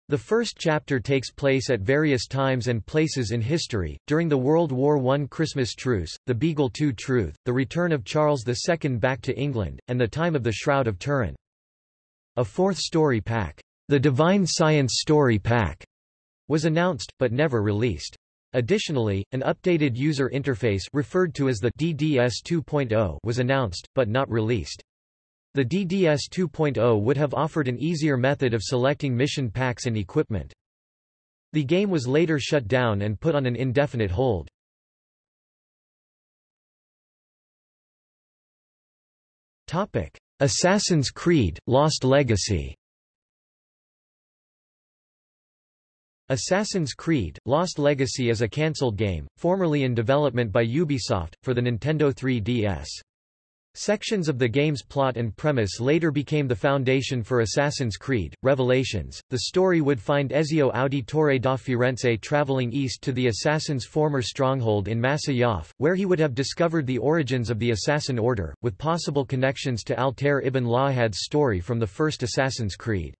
Speaker 1: The first chapter takes place at various times and places in history, during the World War I Christmas truce, the Beagle II truth, the return of Charles II back to England, and the time of the Shroud of Turin. A fourth story pack, the Divine Science Story Pack, was announced, but never released. Additionally, an updated user interface referred to as the DDS 2.0 was announced, but not released. The DDS 2.0 would have offered an easier method of selecting mission packs and equipment. The game was later shut down and put on an indefinite hold. Topic: Assassin's Creed – Lost Legacy Assassin's Creed – Lost Legacy is a cancelled game, formerly in development by Ubisoft, for the Nintendo 3DS. Sections of the game's plot and premise later became the foundation for Assassin's Creed, Revelations. The story would find Ezio Auditore da Firenze traveling east to the assassin's former stronghold in Masyaf where he would have discovered the origins of the Assassin Order, with possible connections to Altair ibn La'ahad's story from the first Assassin's Creed.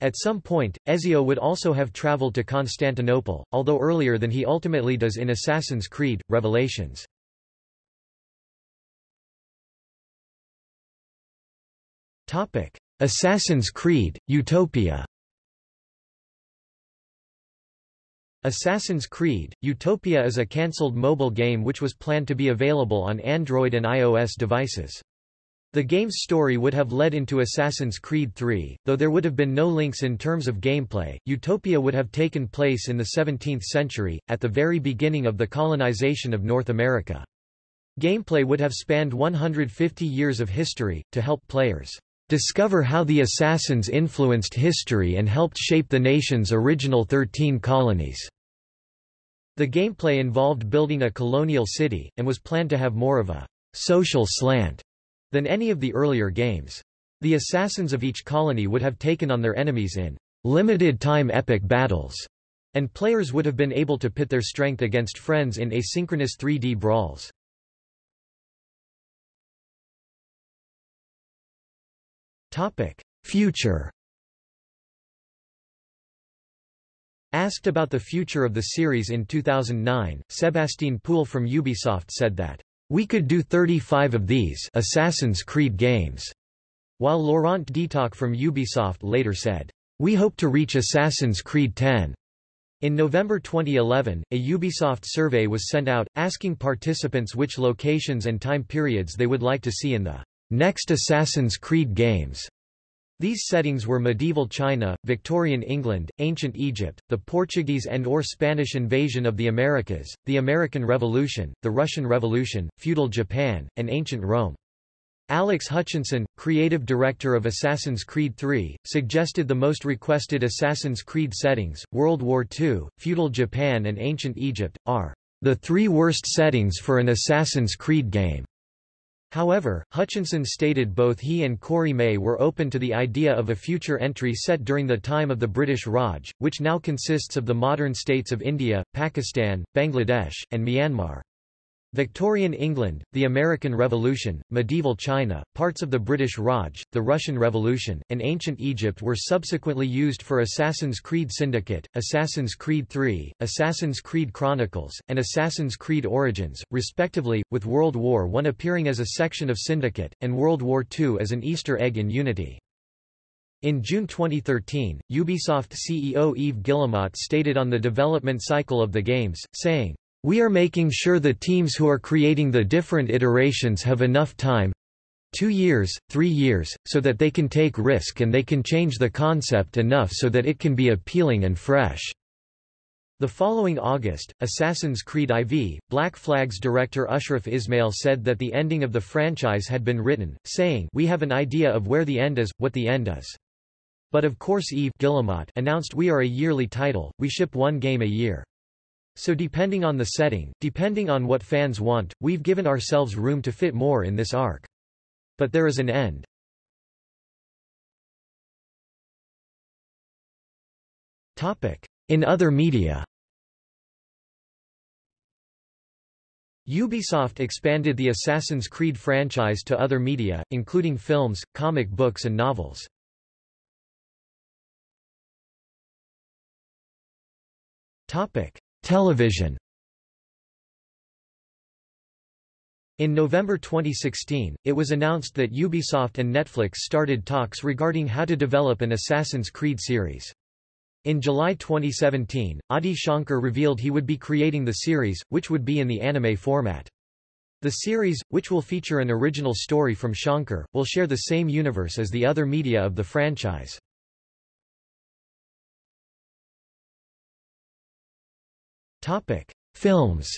Speaker 1: At some point, Ezio would also have traveled to Constantinople, although earlier than he ultimately does in Assassin's Creed, Revelations. Assassin's Creed, Utopia Assassin's Creed, Utopia is a cancelled mobile game which was planned to be available on Android and iOS devices. The game's story would have led into Assassin's Creed 3, though there would have been no links in terms of gameplay. Utopia would have taken place in the 17th century, at the very beginning of the colonization of North America. Gameplay would have spanned 150 years of history, to help players discover how the Assassins influenced history and helped shape the nation's original 13 colonies. The gameplay involved building a colonial city, and was planned to have more of a social slant than any of the earlier games. The assassins of each colony would have taken on their enemies in limited-time epic battles, and players would have been able to pit their strength against friends in asynchronous 3D brawls. Future Asked about the future of the series in 2009, Sebastien Puel from Ubisoft said that we could do 35 of these Assassin's Creed games, while Laurent Detoc from Ubisoft later said, We hope to reach Assassin's Creed 10. In November 2011, a Ubisoft survey was sent out, asking participants which locations and time periods they would like to see in the next Assassin's Creed games. These settings were medieval China, Victorian England, ancient Egypt, the Portuguese and or Spanish invasion of the Americas, the American Revolution, the Russian Revolution, feudal Japan, and ancient Rome. Alex Hutchinson, creative director of Assassin's Creed III, suggested the most requested Assassin's Creed settings, World War II, feudal Japan and ancient Egypt, are the three worst settings for an Assassin's Creed game. However, Hutchinson stated both he and Corey May were open to the idea of a future entry set during the time of the British Raj, which now consists of the modern states of India, Pakistan, Bangladesh, and Myanmar. Victorian England, the American Revolution, medieval China, parts of the British Raj, the Russian Revolution, and ancient Egypt were subsequently used for Assassin's Creed Syndicate, Assassin's Creed III, Assassin's Creed Chronicles, and Assassin's Creed Origins, respectively, with World War I appearing as a section of Syndicate, and World War II as an Easter egg in Unity. In June 2013, Ubisoft CEO Yves Guillemot stated on the development cycle of the games, saying, we are making sure the teams who are creating the different iterations have enough time two years, three years, so that they can take risk and they can change the concept enough so that it can be appealing and fresh. The following August, Assassin's Creed IV, Black Flag's director Ashraf Ismail said that the ending of the franchise had been written, saying We have an idea of where the end is, what the end is. But of course Yves Guillemot announced we are a yearly title, we ship one game a year. So depending on the setting, depending on what fans want, we've given ourselves room to fit more in this arc. But there is an end. In other media Ubisoft expanded the Assassin's Creed franchise to other media, including films, comic books and novels. Television In November 2016, it was announced that Ubisoft and Netflix started talks regarding how to develop an Assassin's Creed series. In July 2017, Adi Shankar revealed he would be creating the series, which would be in the anime format. The series, which will feature an original story from Shankar, will share the same universe as the other media of the franchise. Topic: Films.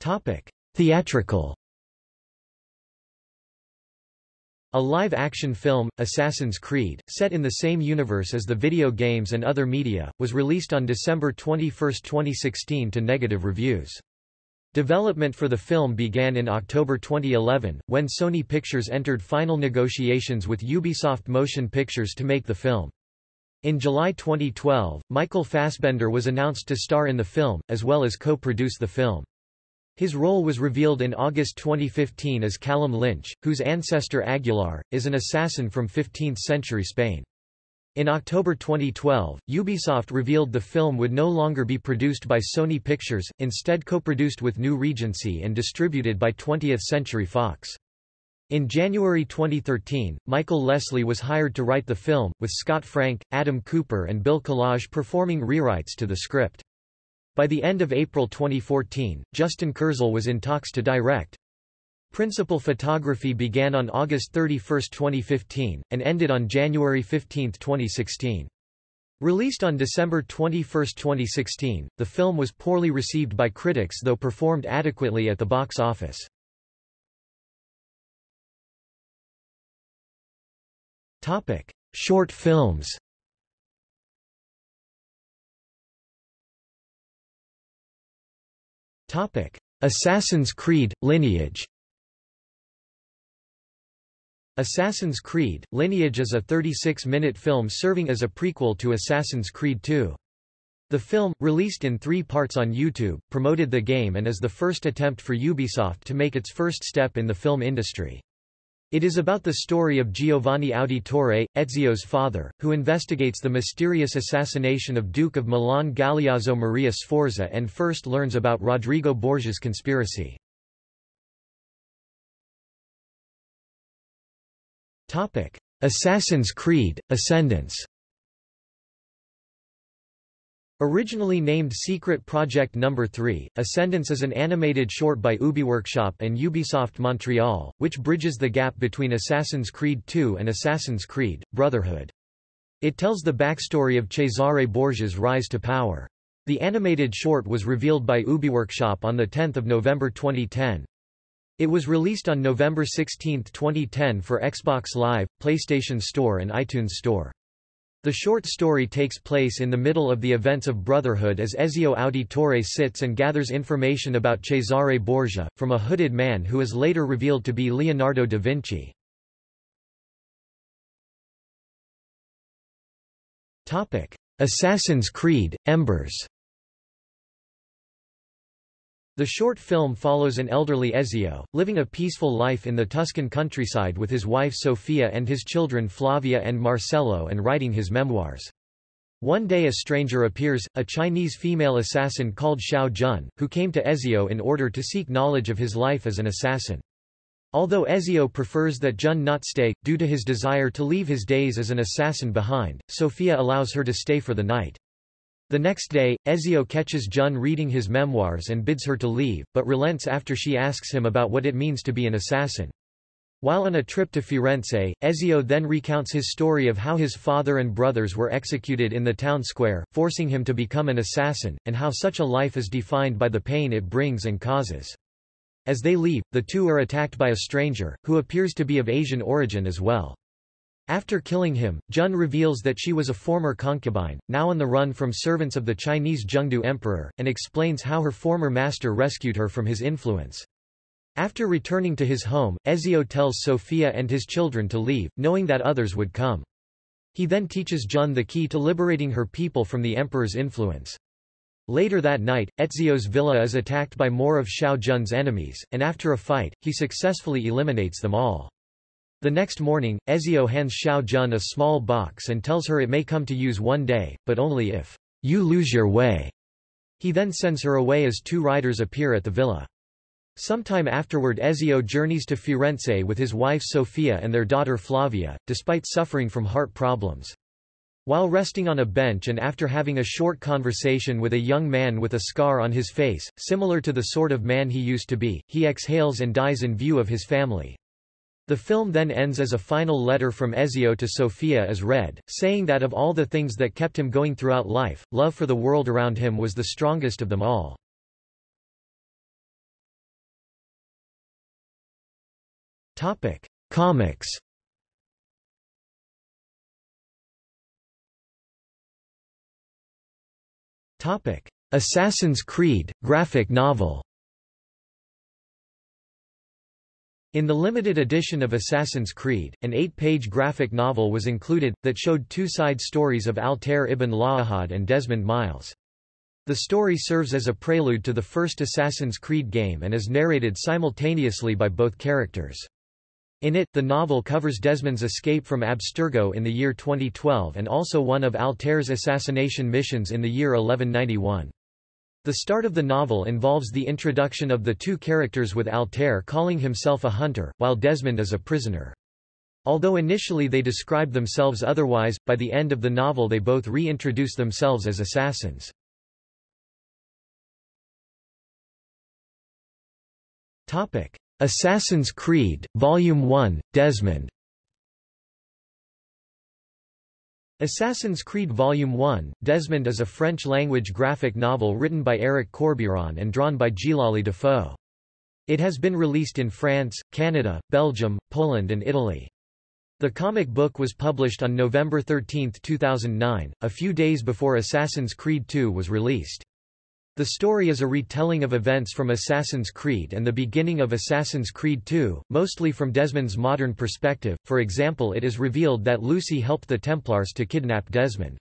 Speaker 1: Topic: Theatrical. A live-action film, Assassin's Creed, set in the same universe as the video games and other media, was released on December 21, 2016 to negative reviews. Development for the film began in October 2011, when Sony Pictures entered final negotiations with Ubisoft Motion Pictures to make the film. In July 2012, Michael Fassbender was announced to star in the film, as well as co-produce the film. His role was revealed in August 2015 as Callum Lynch, whose ancestor Aguilar, is an assassin from 15th-century Spain. In October 2012, Ubisoft revealed the film would no longer be produced by Sony Pictures, instead co-produced with New Regency and distributed by 20th Century Fox. In January 2013, Michael Leslie was hired to write the film, with Scott Frank, Adam Cooper and Bill Collage performing rewrites to the script. By the end of April 2014, Justin Kurzel was in talks to direct, Principal photography began on August 31, 2015, and ended on January 15, 2016. Released on December 21, 2016, the film was poorly received by critics though performed adequately at the box office. Topic: Short films Topic: Assassin's Creed – Lineage Assassin's Creed – Lineage is a 36-minute film serving as a prequel to Assassin's Creed II. The film, released in three parts on YouTube, promoted the game and is the first attempt for Ubisoft to make its first step in the film industry. It is about the story of Giovanni Auditore, Ezio's father, who investigates the mysterious assassination of Duke of Milan Galeazzo Maria Sforza and first learns about Rodrigo Borgia's conspiracy. Assassin's Creed, Ascendance Originally named Secret Project No. 3, Ascendance is an animated short by Ubiworkshop and Ubisoft Montreal, which bridges the gap between Assassin's Creed 2 and Assassin's Creed, Brotherhood. It tells the backstory of Cesare Borgia's rise to power. The animated short was revealed by Ubiworkshop on 10 November 2010. It was released on November 16, 2010 for Xbox Live, PlayStation Store and iTunes Store. The short story takes place in the middle of the events of Brotherhood as Ezio Auditore sits and gathers information about Cesare Borgia, from a hooded man who is later revealed to be Leonardo da Vinci. Assassin's Creed, Embers the short film follows an elderly Ezio, living a peaceful life in the Tuscan countryside with his wife Sofia and his children Flavia and Marcello and writing his memoirs. One day a stranger appears, a Chinese female assassin called Shao Jun, who came to Ezio in order to seek knowledge of his life as an assassin. Although Ezio prefers that Jun not stay, due to his desire to leave his days as an assassin behind, Sofia allows her to stay for the night. The next day, Ezio catches Jun reading his memoirs and bids her to leave, but relents after she asks him about what it means to be an assassin. While on a trip to Firenze, Ezio then recounts his story of how his father and brothers were executed in the town square, forcing him to become an assassin, and how such a life is defined by the pain it brings and causes. As they leave, the two are attacked by a stranger, who appears to be of Asian origin as well. After killing him, Jun reveals that she was a former concubine, now on the run from servants of the Chinese Zhengde emperor, and explains how her former master rescued her from his influence. After returning to his home, Ezio tells Sofia and his children to leave, knowing that others would come. He then teaches Jun the key to liberating her people from the emperor's influence. Later that night, Ezio's villa is attacked by more of Shao Jun's enemies, and after a fight, he successfully eliminates them all. The next morning, Ezio hands Shao Jun a small box and tells her it may come to use one day, but only if you lose your way. He then sends her away as two riders appear at the villa. Sometime afterward Ezio journeys to Firenze with his wife Sofia and their daughter Flavia, despite suffering from heart problems. While resting on a bench and after having a short conversation with a young man with a scar on his face, similar to the sort of man he used to be, he exhales and dies in view of his family. The film then ends as a final letter from Ezio to Sofia is read, saying that of all the things that kept him going throughout life, love for the world around him was the strongest of them all. Topic: Comics Topic: Assassin's Creed, graphic novel In the limited edition of Assassin's Creed, an eight-page graphic novel was included, that showed two side stories of Altair ibn La'ahad and Desmond Miles. The story serves as a prelude to the first Assassin's Creed game and is narrated simultaneously by both characters. In it, the novel covers Desmond's escape from Abstergo in the year 2012 and also one of Altair's assassination missions in the year 1191. The start of the novel involves the introduction of the two characters with Altair calling himself a hunter, while Desmond is a prisoner. Although initially they describe themselves otherwise, by the end of the novel they both reintroduce themselves as assassins. Assassin's Creed, Volume 1, Desmond Assassin's Creed Volume 1, Desmond is a French-language graphic novel written by Eric Corbeyran and drawn by Djillali Defaux. It has been released in France, Canada, Belgium, Poland and Italy. The comic book was published on November 13, 2009, a few days before Assassin's Creed 2 was released. The story is a retelling of events from Assassin's Creed and the beginning of Assassin's Creed II, mostly from Desmond's modern perspective, for example it is revealed that Lucy helped the Templars to kidnap Desmond.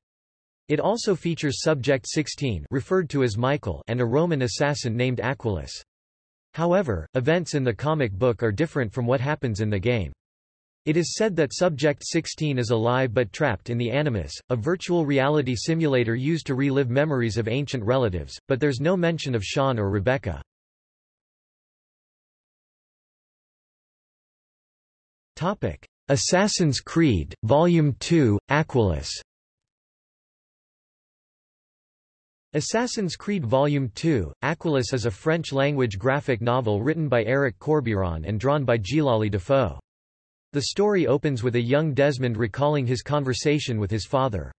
Speaker 1: It also features Subject 16 referred to as Michael and a Roman assassin named Aquilus. However, events in the comic book are different from what happens in the game. It is said that Subject 16 is alive but trapped in the Animus, a virtual reality simulator used to relive memories of ancient relatives, but there's no mention of Sean or Rebecca. Topic: Assassin's Creed, Volume 2, Aquilus Assassin's Creed Volume 2, Aquilus is a French-language graphic novel written by Eric Corbeyran and drawn by Djillali Defaux. The story opens with a young Desmond recalling his conversation with his father.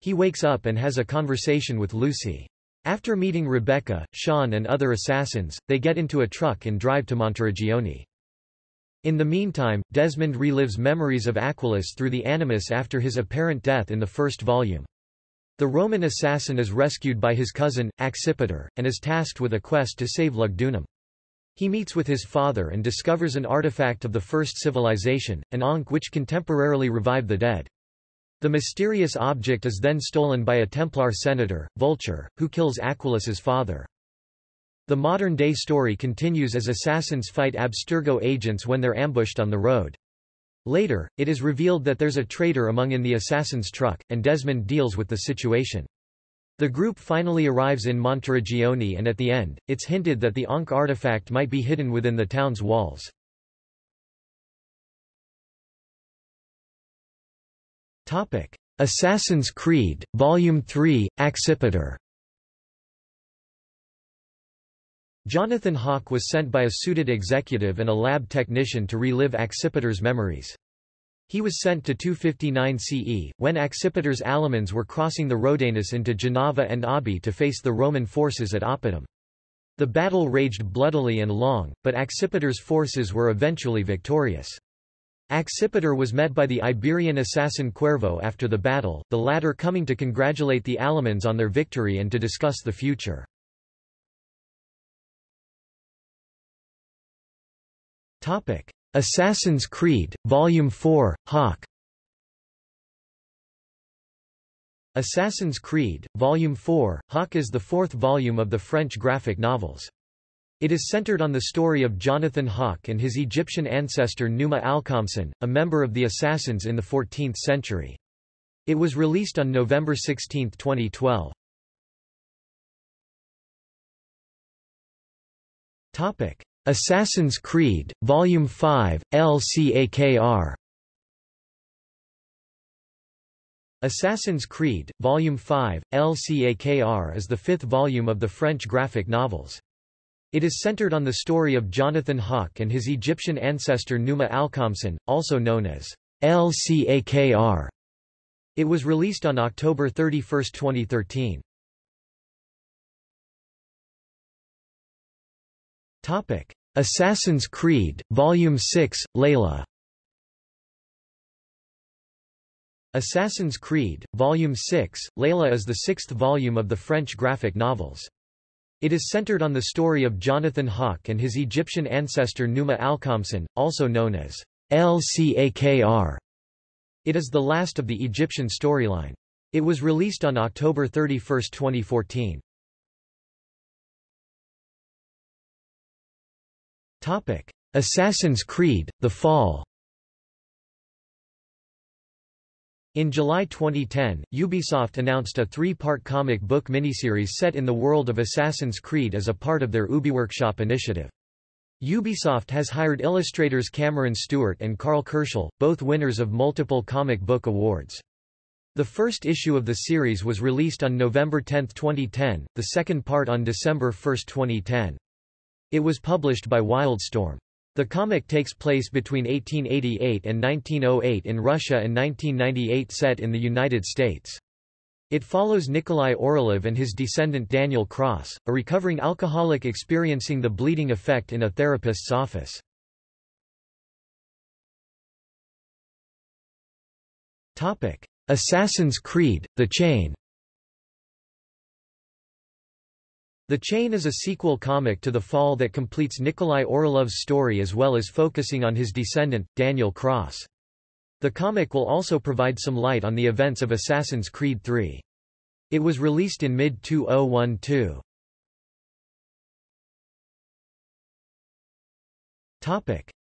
Speaker 1: He wakes up and has a conversation with Lucy. After meeting Rebecca, Sean and other assassins, they get into a truck and drive to Monteriggioni. In the meantime, Desmond relives memories of Aquilus through the Animus after his apparent death in the first volume. The Roman assassin is rescued by his cousin, Accipiter, and is tasked with a quest to save Lugdunum. He meets with his father and discovers an artifact of the first civilization, an ankh which can temporarily revive the dead. The mysterious object is then stolen by a Templar senator, Vulture, who kills Aquilus's father. The modern-day story continues as assassins fight Abstergo agents when they're ambushed on the road. Later, it is revealed that there's a traitor among in the assassin's truck, and Desmond deals with the situation. The group finally arrives in Monteriggioni and at the end, it's hinted that the Ankh artifact might be hidden within the town's walls. Assassin's Creed, Volume 3, Accipiter Jonathan Hawk was sent by a suited executive and a lab technician to relive Accipiter's memories. He was sent to 259 CE, when Accipiter's Alamans were crossing the Rhodanus into Genava and Abi to face the Roman forces at Oppidum. The battle raged bloodily and long, but Accipiter's forces were eventually victorious. Accipiter was met by the Iberian assassin Cuervo after the battle, the latter coming to congratulate the Alamans on their victory and to discuss the future. Assassin's Creed, Volume 4, Hawk Assassin's Creed, Volume 4, Hawk is the fourth volume of the French graphic novels. It is centered on the story of Jonathan Hawk and his Egyptian ancestor Numa Alkhamsin, a member of the Assassins in the 14th century. It was released on November 16, 2012. Topic: Assassin's Creed, Volume 5, El Cakr. Assassin's Creed, Volume 5, El Cakr is the fifth volume of the French graphic novels. It is centered on the story of Jonathan Hawk and his Egyptian ancestor Numa Alkhamsin, also known as El Cakr. It was released on October 31, 2013. Topic: Assassin's Creed, Volume 6, Leila. Assassin's Creed, Volume 6, Leila is the sixth volume of the French graphic novels. It is centered on the story of Jonathan Hawk and his Egyptian ancestor Numa Alkhamsin, also known as El Cakr. It is the last of the Egyptian storyline. It was released on October 31, 2014. Assassin's Creed: The Fall. In July 2010, Ubisoft announced a three-part comic book miniseries set in the world of Assassin's Creed as a part of their UbiWorkshop initiative. Ubisoft has hired illustrators Cameron Stewart and Karl Kerschl, both winners of multiple comic book awards. The first issue of the series was released on November 10, 2010, the second part on December 1, 2010. It was published by Wildstorm. The comic takes place between 1888 and 1908 in Russia and 1998 set in the United States. It follows Nikolai Orlov and his descendant Daniel Cross, a recovering alcoholic experiencing the bleeding effect in a therapist's office. Assassin's Creed, The Chain The Chain is a sequel comic to The Fall that completes Nikolai Orlov's story as well as focusing on his descendant, Daniel Cross. The comic will also provide some light on the events of Assassin's Creed III. It was released in mid-2012.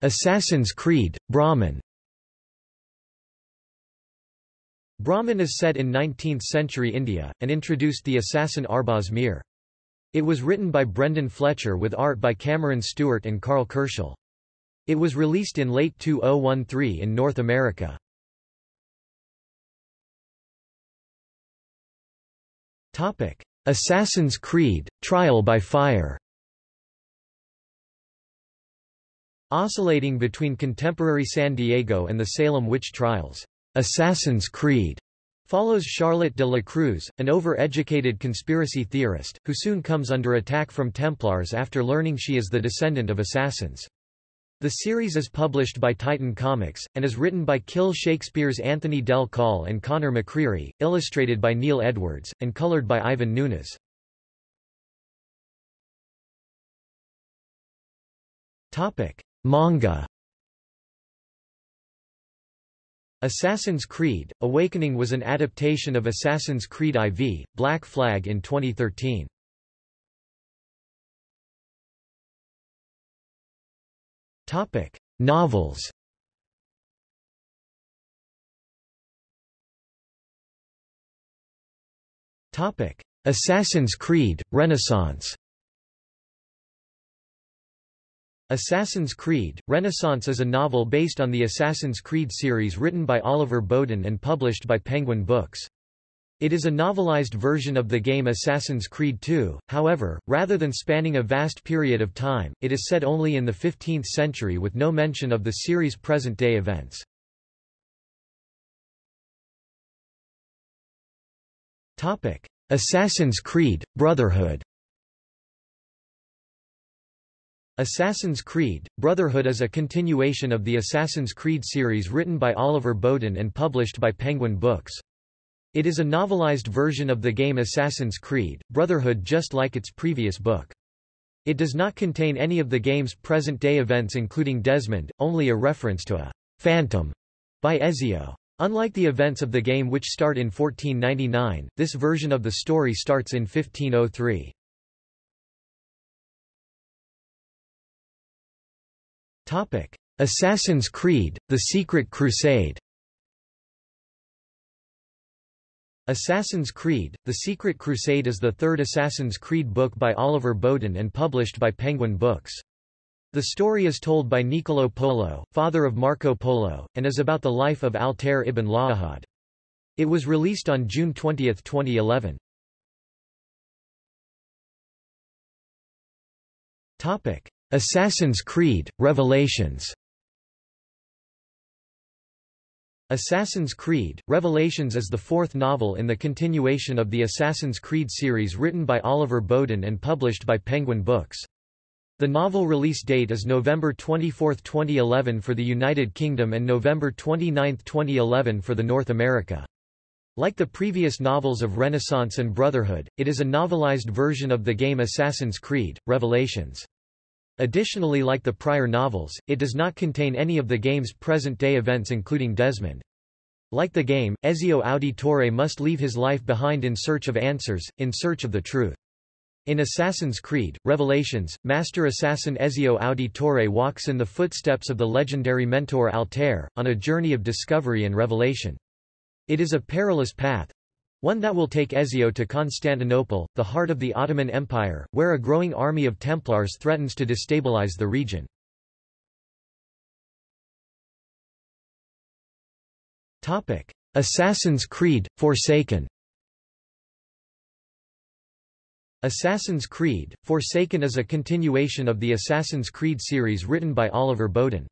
Speaker 1: Assassin's Creed, Brahman Brahman is set in 19th-century India, and introduced the assassin Arbaz Mir. It was written by Brendan Fletcher with art by Cameron Stewart and Karl Kerschl. It was released in late 2013 in North America. Topic: Assassin's Creed, Trial by Fire Oscillating between contemporary San Diego and the Salem witch trials, Assassin's Creed Follows Charlotte de la Cruz, an over-educated conspiracy theorist, who soon comes under attack from Templars after learning she is the descendant of assassins. The series is published by Titan Comics, and is written by Kill Shakespeare's Anthony Del Col and Conor McCreary, illustrated by Neil Edwards, and colored by Ivan Nunes. Manga Assassin's Creed, Awakening was an adaptation of Assassin's Creed IV, Black Flag in 2013. Topic: Novels. Topic: Assassin's Creed: Renaissance. Assassin's Creed, Renaissance is a novel based on the Assassin's Creed series written by Oliver Bowden and published by Penguin Books. It is a novelized version of the game Assassin's Creed II, however, rather than spanning a vast period of time, it is set only in the 15th century with no mention of the series' present-day events. Assassin's Creed, Brotherhood Assassin's Creed, Brotherhood is a continuation of the Assassin's Creed series written by Oliver Bowden and published by Penguin Books. It is a novelized version of the game Assassin's Creed, Brotherhood just like its previous book. It does not contain any of the game's present-day events including Desmond, only a reference to a phantom by Ezio. Unlike the events of the game which start in 1499, this version of the story starts in 1503. Topic: Assassin's Creed: The Secret Crusade. Assassin's Creed: The Secret Crusade is the third Assassin's Creed book by Oliver Bowden and published by Penguin Books. The story is told by Niccolò Polo, father of Marco Polo, and is about the life of Altair ibn La'ahad. It was released on June 20, 2011. Topic: Assassin's Creed: Revelations. Assassin's Creed, Revelations is the fourth novel in the continuation of the Assassin's Creed series written by Oliver Bowden and published by Penguin Books. The novel release date is November 24, 2011 for the United Kingdom and November 29, 2011 for the North America. Like the previous novels of Renaissance and Brotherhood, it is a novelized version of the game Assassin's Creed, Revelations. Additionally like the prior novels, it does not contain any of the game's present-day events including Desmond. Like the game, Ezio Auditore must leave his life behind in search of answers, in search of the truth. In Assassin's Creed, Revelations, Master Assassin Ezio Auditore walks in the footsteps of the legendary mentor Altair, on a journey of discovery and revelation. It is a perilous path, one that will take Ezio to Constantinople, the heart of the Ottoman Empire, where a growing army of Templars threatens to destabilize the region. Assassin's Creed – Forsaken Assassin's Creed – Forsaken is a continuation of the Assassin's Creed series written by Oliver Bowden.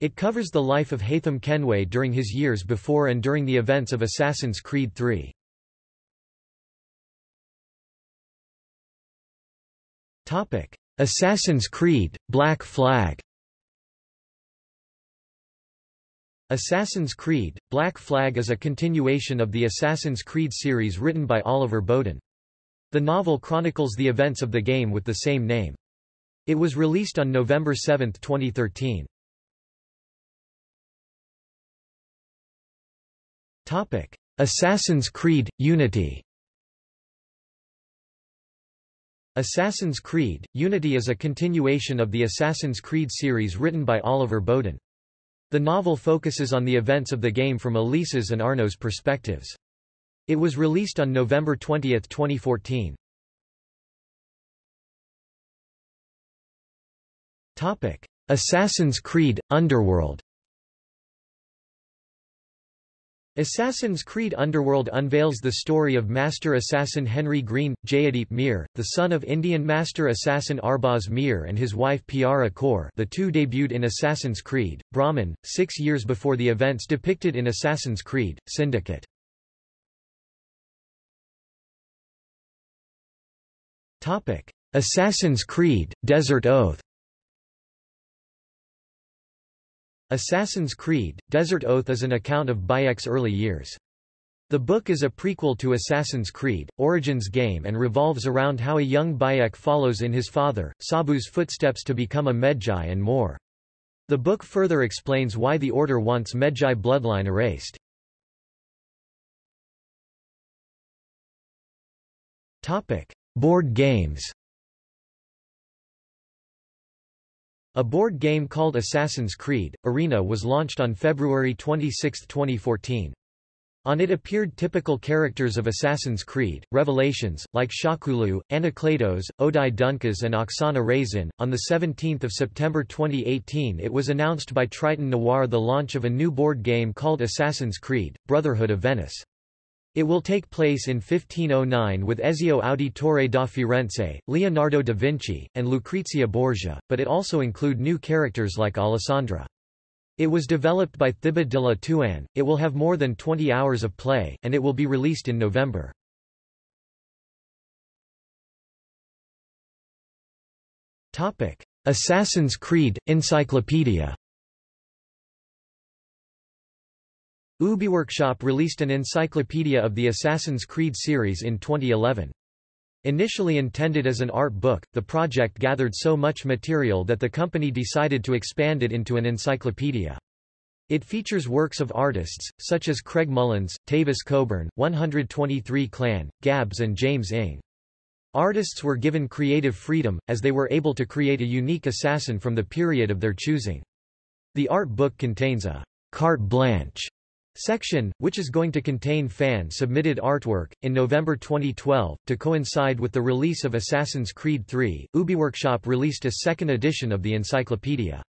Speaker 1: It covers the life of Haytham Kenway during his years before and during the events of Assassin's Creed III. Topic: Assassin's Creed: Black Flag. Assassin's Creed: Black Flag is a continuation of the Assassin's Creed series written by Oliver Bowden. The novel chronicles the events of the game with the same name. It was released on November 7, 2013. Topic: Assassin's Creed: Unity. Assassin's Creed, Unity is a continuation of the Assassin's Creed series written by Oliver Bowden. The novel focuses on the events of the game from Elisa's and Arno's perspectives. It was released on November 20, 2014. Topic: Assassin's Creed – Underworld Assassin's Creed Underworld unveils the story of Master Assassin Henry Green, Jayadeep Mir, the son of Indian Master Assassin Arbaz Mir and his wife Piara Kaur the two debuted in Assassin's Creed, Brahman, six years before the events depicted in Assassin's Creed, Syndicate. Assassin's Creed, Desert Oath Assassin's Creed, Desert Oath is an account of Bayek's early years. The book is a prequel to Assassin's Creed, Origins game and revolves around how a young Bayek follows in his father, Sabu's footsteps to become a Medjay and more. The book further explains why the Order wants Medjay bloodline erased. Board games A board game called Assassin's Creed, Arena was launched on February 26, 2014. On it appeared typical characters of Assassin's Creed, Revelations, like Shahkulu, Anakletos, Odai Dunkas and Oksana Raisin. On 17 September 2018 it was announced by Triton Noir the launch of a new board game called Assassin's Creed, Brotherhood of Venice. It will take place in 1509 with Ezio Auditore da Firenze, Leonardo da Vinci, and Lucrezia Borgia, but it also include new characters like Alessandra. It was developed by Thibaut de la Touraine, it will have more than 20 hours of play, and it will be released in November. Assassin's Creed – Encyclopedia Ubiworkshop released an encyclopedia of the Assassin's Creed series in 2011. Initially intended as an art book, the project gathered so much material that the company decided to expand it into an encyclopedia. It features works of artists, such as Craig Mullins, Tavis Coburn, 123 Clan, Gabs and James Ing. Artists were given creative freedom, as they were able to create a unique assassin from the period of their choosing. The art book contains a carte blanche section, which is going to contain fan-submitted artwork. In November 2012, to coincide with the release of Assassin's Creed III, UbiWorkshop released a second edition of the encyclopedia.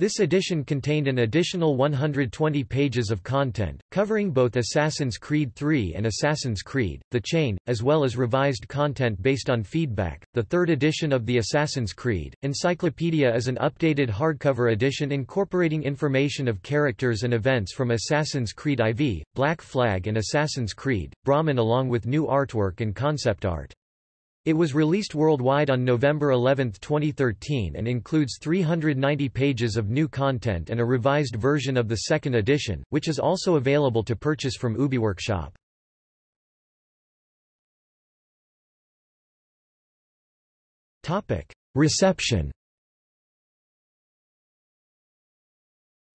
Speaker 1: This edition contained an additional 120 pages of content, covering both Assassin's Creed 3 and Assassin's Creed, The Chain, as well as revised content based on feedback. The third edition of the Assassin's Creed Encyclopedia is an updated hardcover edition incorporating information of characters and events from Assassin's Creed IV, Black Flag and Assassin's Creed, Brahman along with new artwork and concept art. It was released worldwide on November 11, 2013 and includes 390 pages of new content and a revised version of the second edition, which is also available to purchase from UbiWorkshop. Reception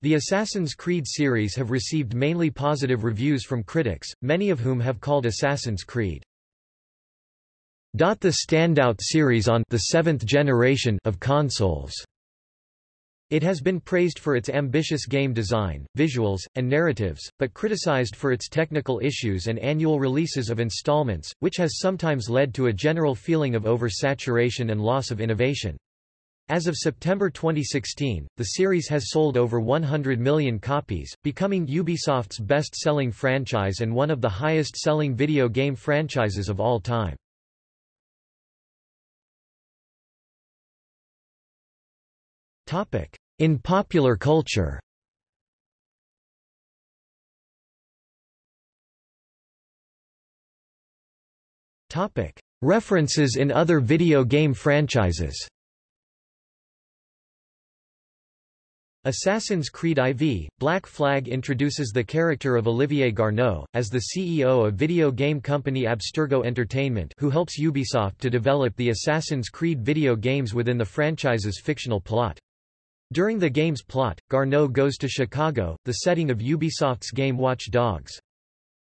Speaker 1: The Assassin's Creed series have received mainly positive reviews from critics, many of whom have called Assassin's Creed the standout series on the seventh generation of consoles. It has been praised for its ambitious game design, visuals, and narratives, but criticized for its technical issues and annual releases of installments, which has sometimes led to a general feeling of oversaturation and loss of innovation. As of September 2016, the series has sold over 100 million copies, becoming Ubisoft's best-selling franchise and one of the highest-selling video game franchises of all time. In popular culture. References in other video game franchises. Assassin's Creed IV, Black Flag introduces the character of Olivier Garneau, as the CEO of video game company Abstergo Entertainment who helps Ubisoft to develop the Assassin's Creed video games within the franchise's fictional plot. During the game's plot, Garneau goes to Chicago, the setting of Ubisoft's game Watch Dogs.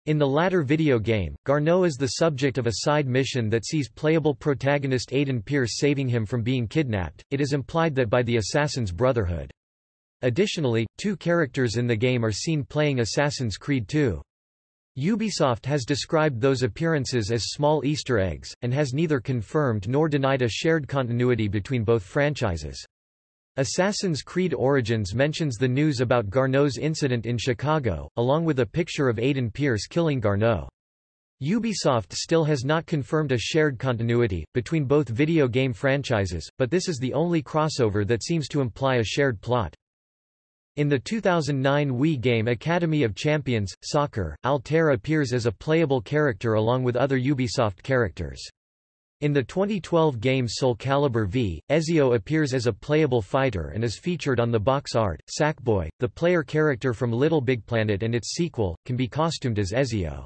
Speaker 1: In the latter video game, Garneau is the subject of a side mission that sees playable protagonist Aiden Pearce saving him from being kidnapped. It is implied that by the Assassin's Brotherhood. Additionally, two characters in the game are seen playing Assassin's Creed 2. Ubisoft has described those appearances as small Easter eggs, and has neither confirmed nor denied a shared continuity between both franchises. Assassin's Creed Origins mentions the news about Garneau's incident in Chicago, along with a picture of Aiden Pearce killing Garneau. Ubisoft still has not confirmed a shared continuity, between both video game franchises, but this is the only crossover that seems to imply a shared plot. In the 2009 Wii game Academy of Champions, Soccer, Altair appears as a playable character along with other Ubisoft characters. In the 2012 game Soul Calibur V, Ezio appears as a playable fighter and is featured on the box art. Sackboy, the player character from Little Big Planet and its sequel, can be costumed as Ezio.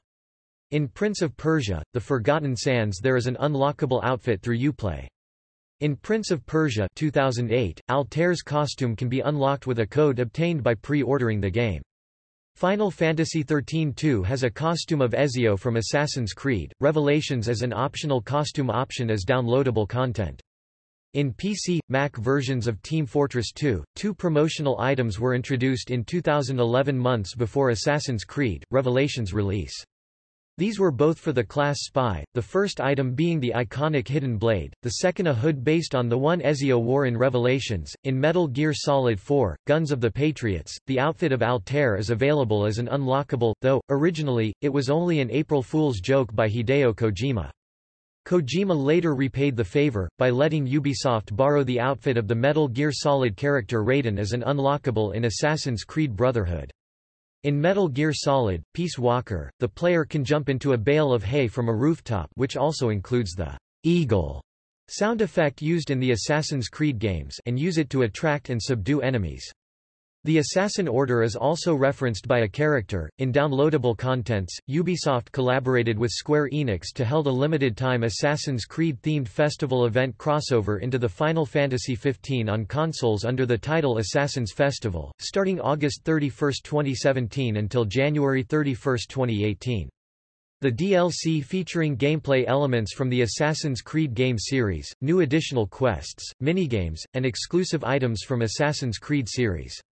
Speaker 1: In Prince of Persia, The Forgotten Sands there is an unlockable outfit through Uplay. In Prince of Persia 2008, Altair's costume can be unlocked with a code obtained by pre-ordering the game. Final Fantasy XIII-2 has a costume of Ezio from Assassin's Creed, Revelations as an optional costume option as downloadable content. In PC, Mac versions of Team Fortress 2, two promotional items were introduced in 2011 months before Assassin's Creed, Revelations release. These were both for the class Spy, the first item being the iconic hidden blade, the second a hood based on the one Ezio wore in Revelations. In Metal Gear Solid 4, Guns of the Patriots, the outfit of Altair is available as an unlockable, though, originally, it was only an April Fool's joke by Hideo Kojima. Kojima later repaid the favor, by letting Ubisoft borrow the outfit of the Metal Gear Solid character Raiden as an unlockable in Assassin's Creed Brotherhood. In Metal Gear Solid, Peace Walker, the player can jump into a bale of hay from a rooftop which also includes the eagle sound effect used in the Assassin's Creed games and use it to attract and subdue enemies. The Assassin Order is also referenced by a character. In downloadable contents, Ubisoft collaborated with Square Enix to held a limited-time Assassin's Creed-themed festival event crossover into the Final Fantasy XV on consoles under the title Assassin's Festival, starting August 31, 2017 until January 31, 2018. The DLC featuring gameplay elements from the Assassin's Creed game series, new additional quests, minigames, and exclusive items from Assassin's Creed series.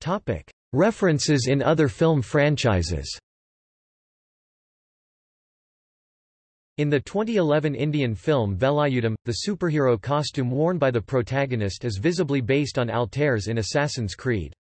Speaker 1: Topic. References in other film franchises In the 2011 Indian film Velayudham, the superhero costume worn by the protagonist is visibly based on Altair's in Assassin's Creed.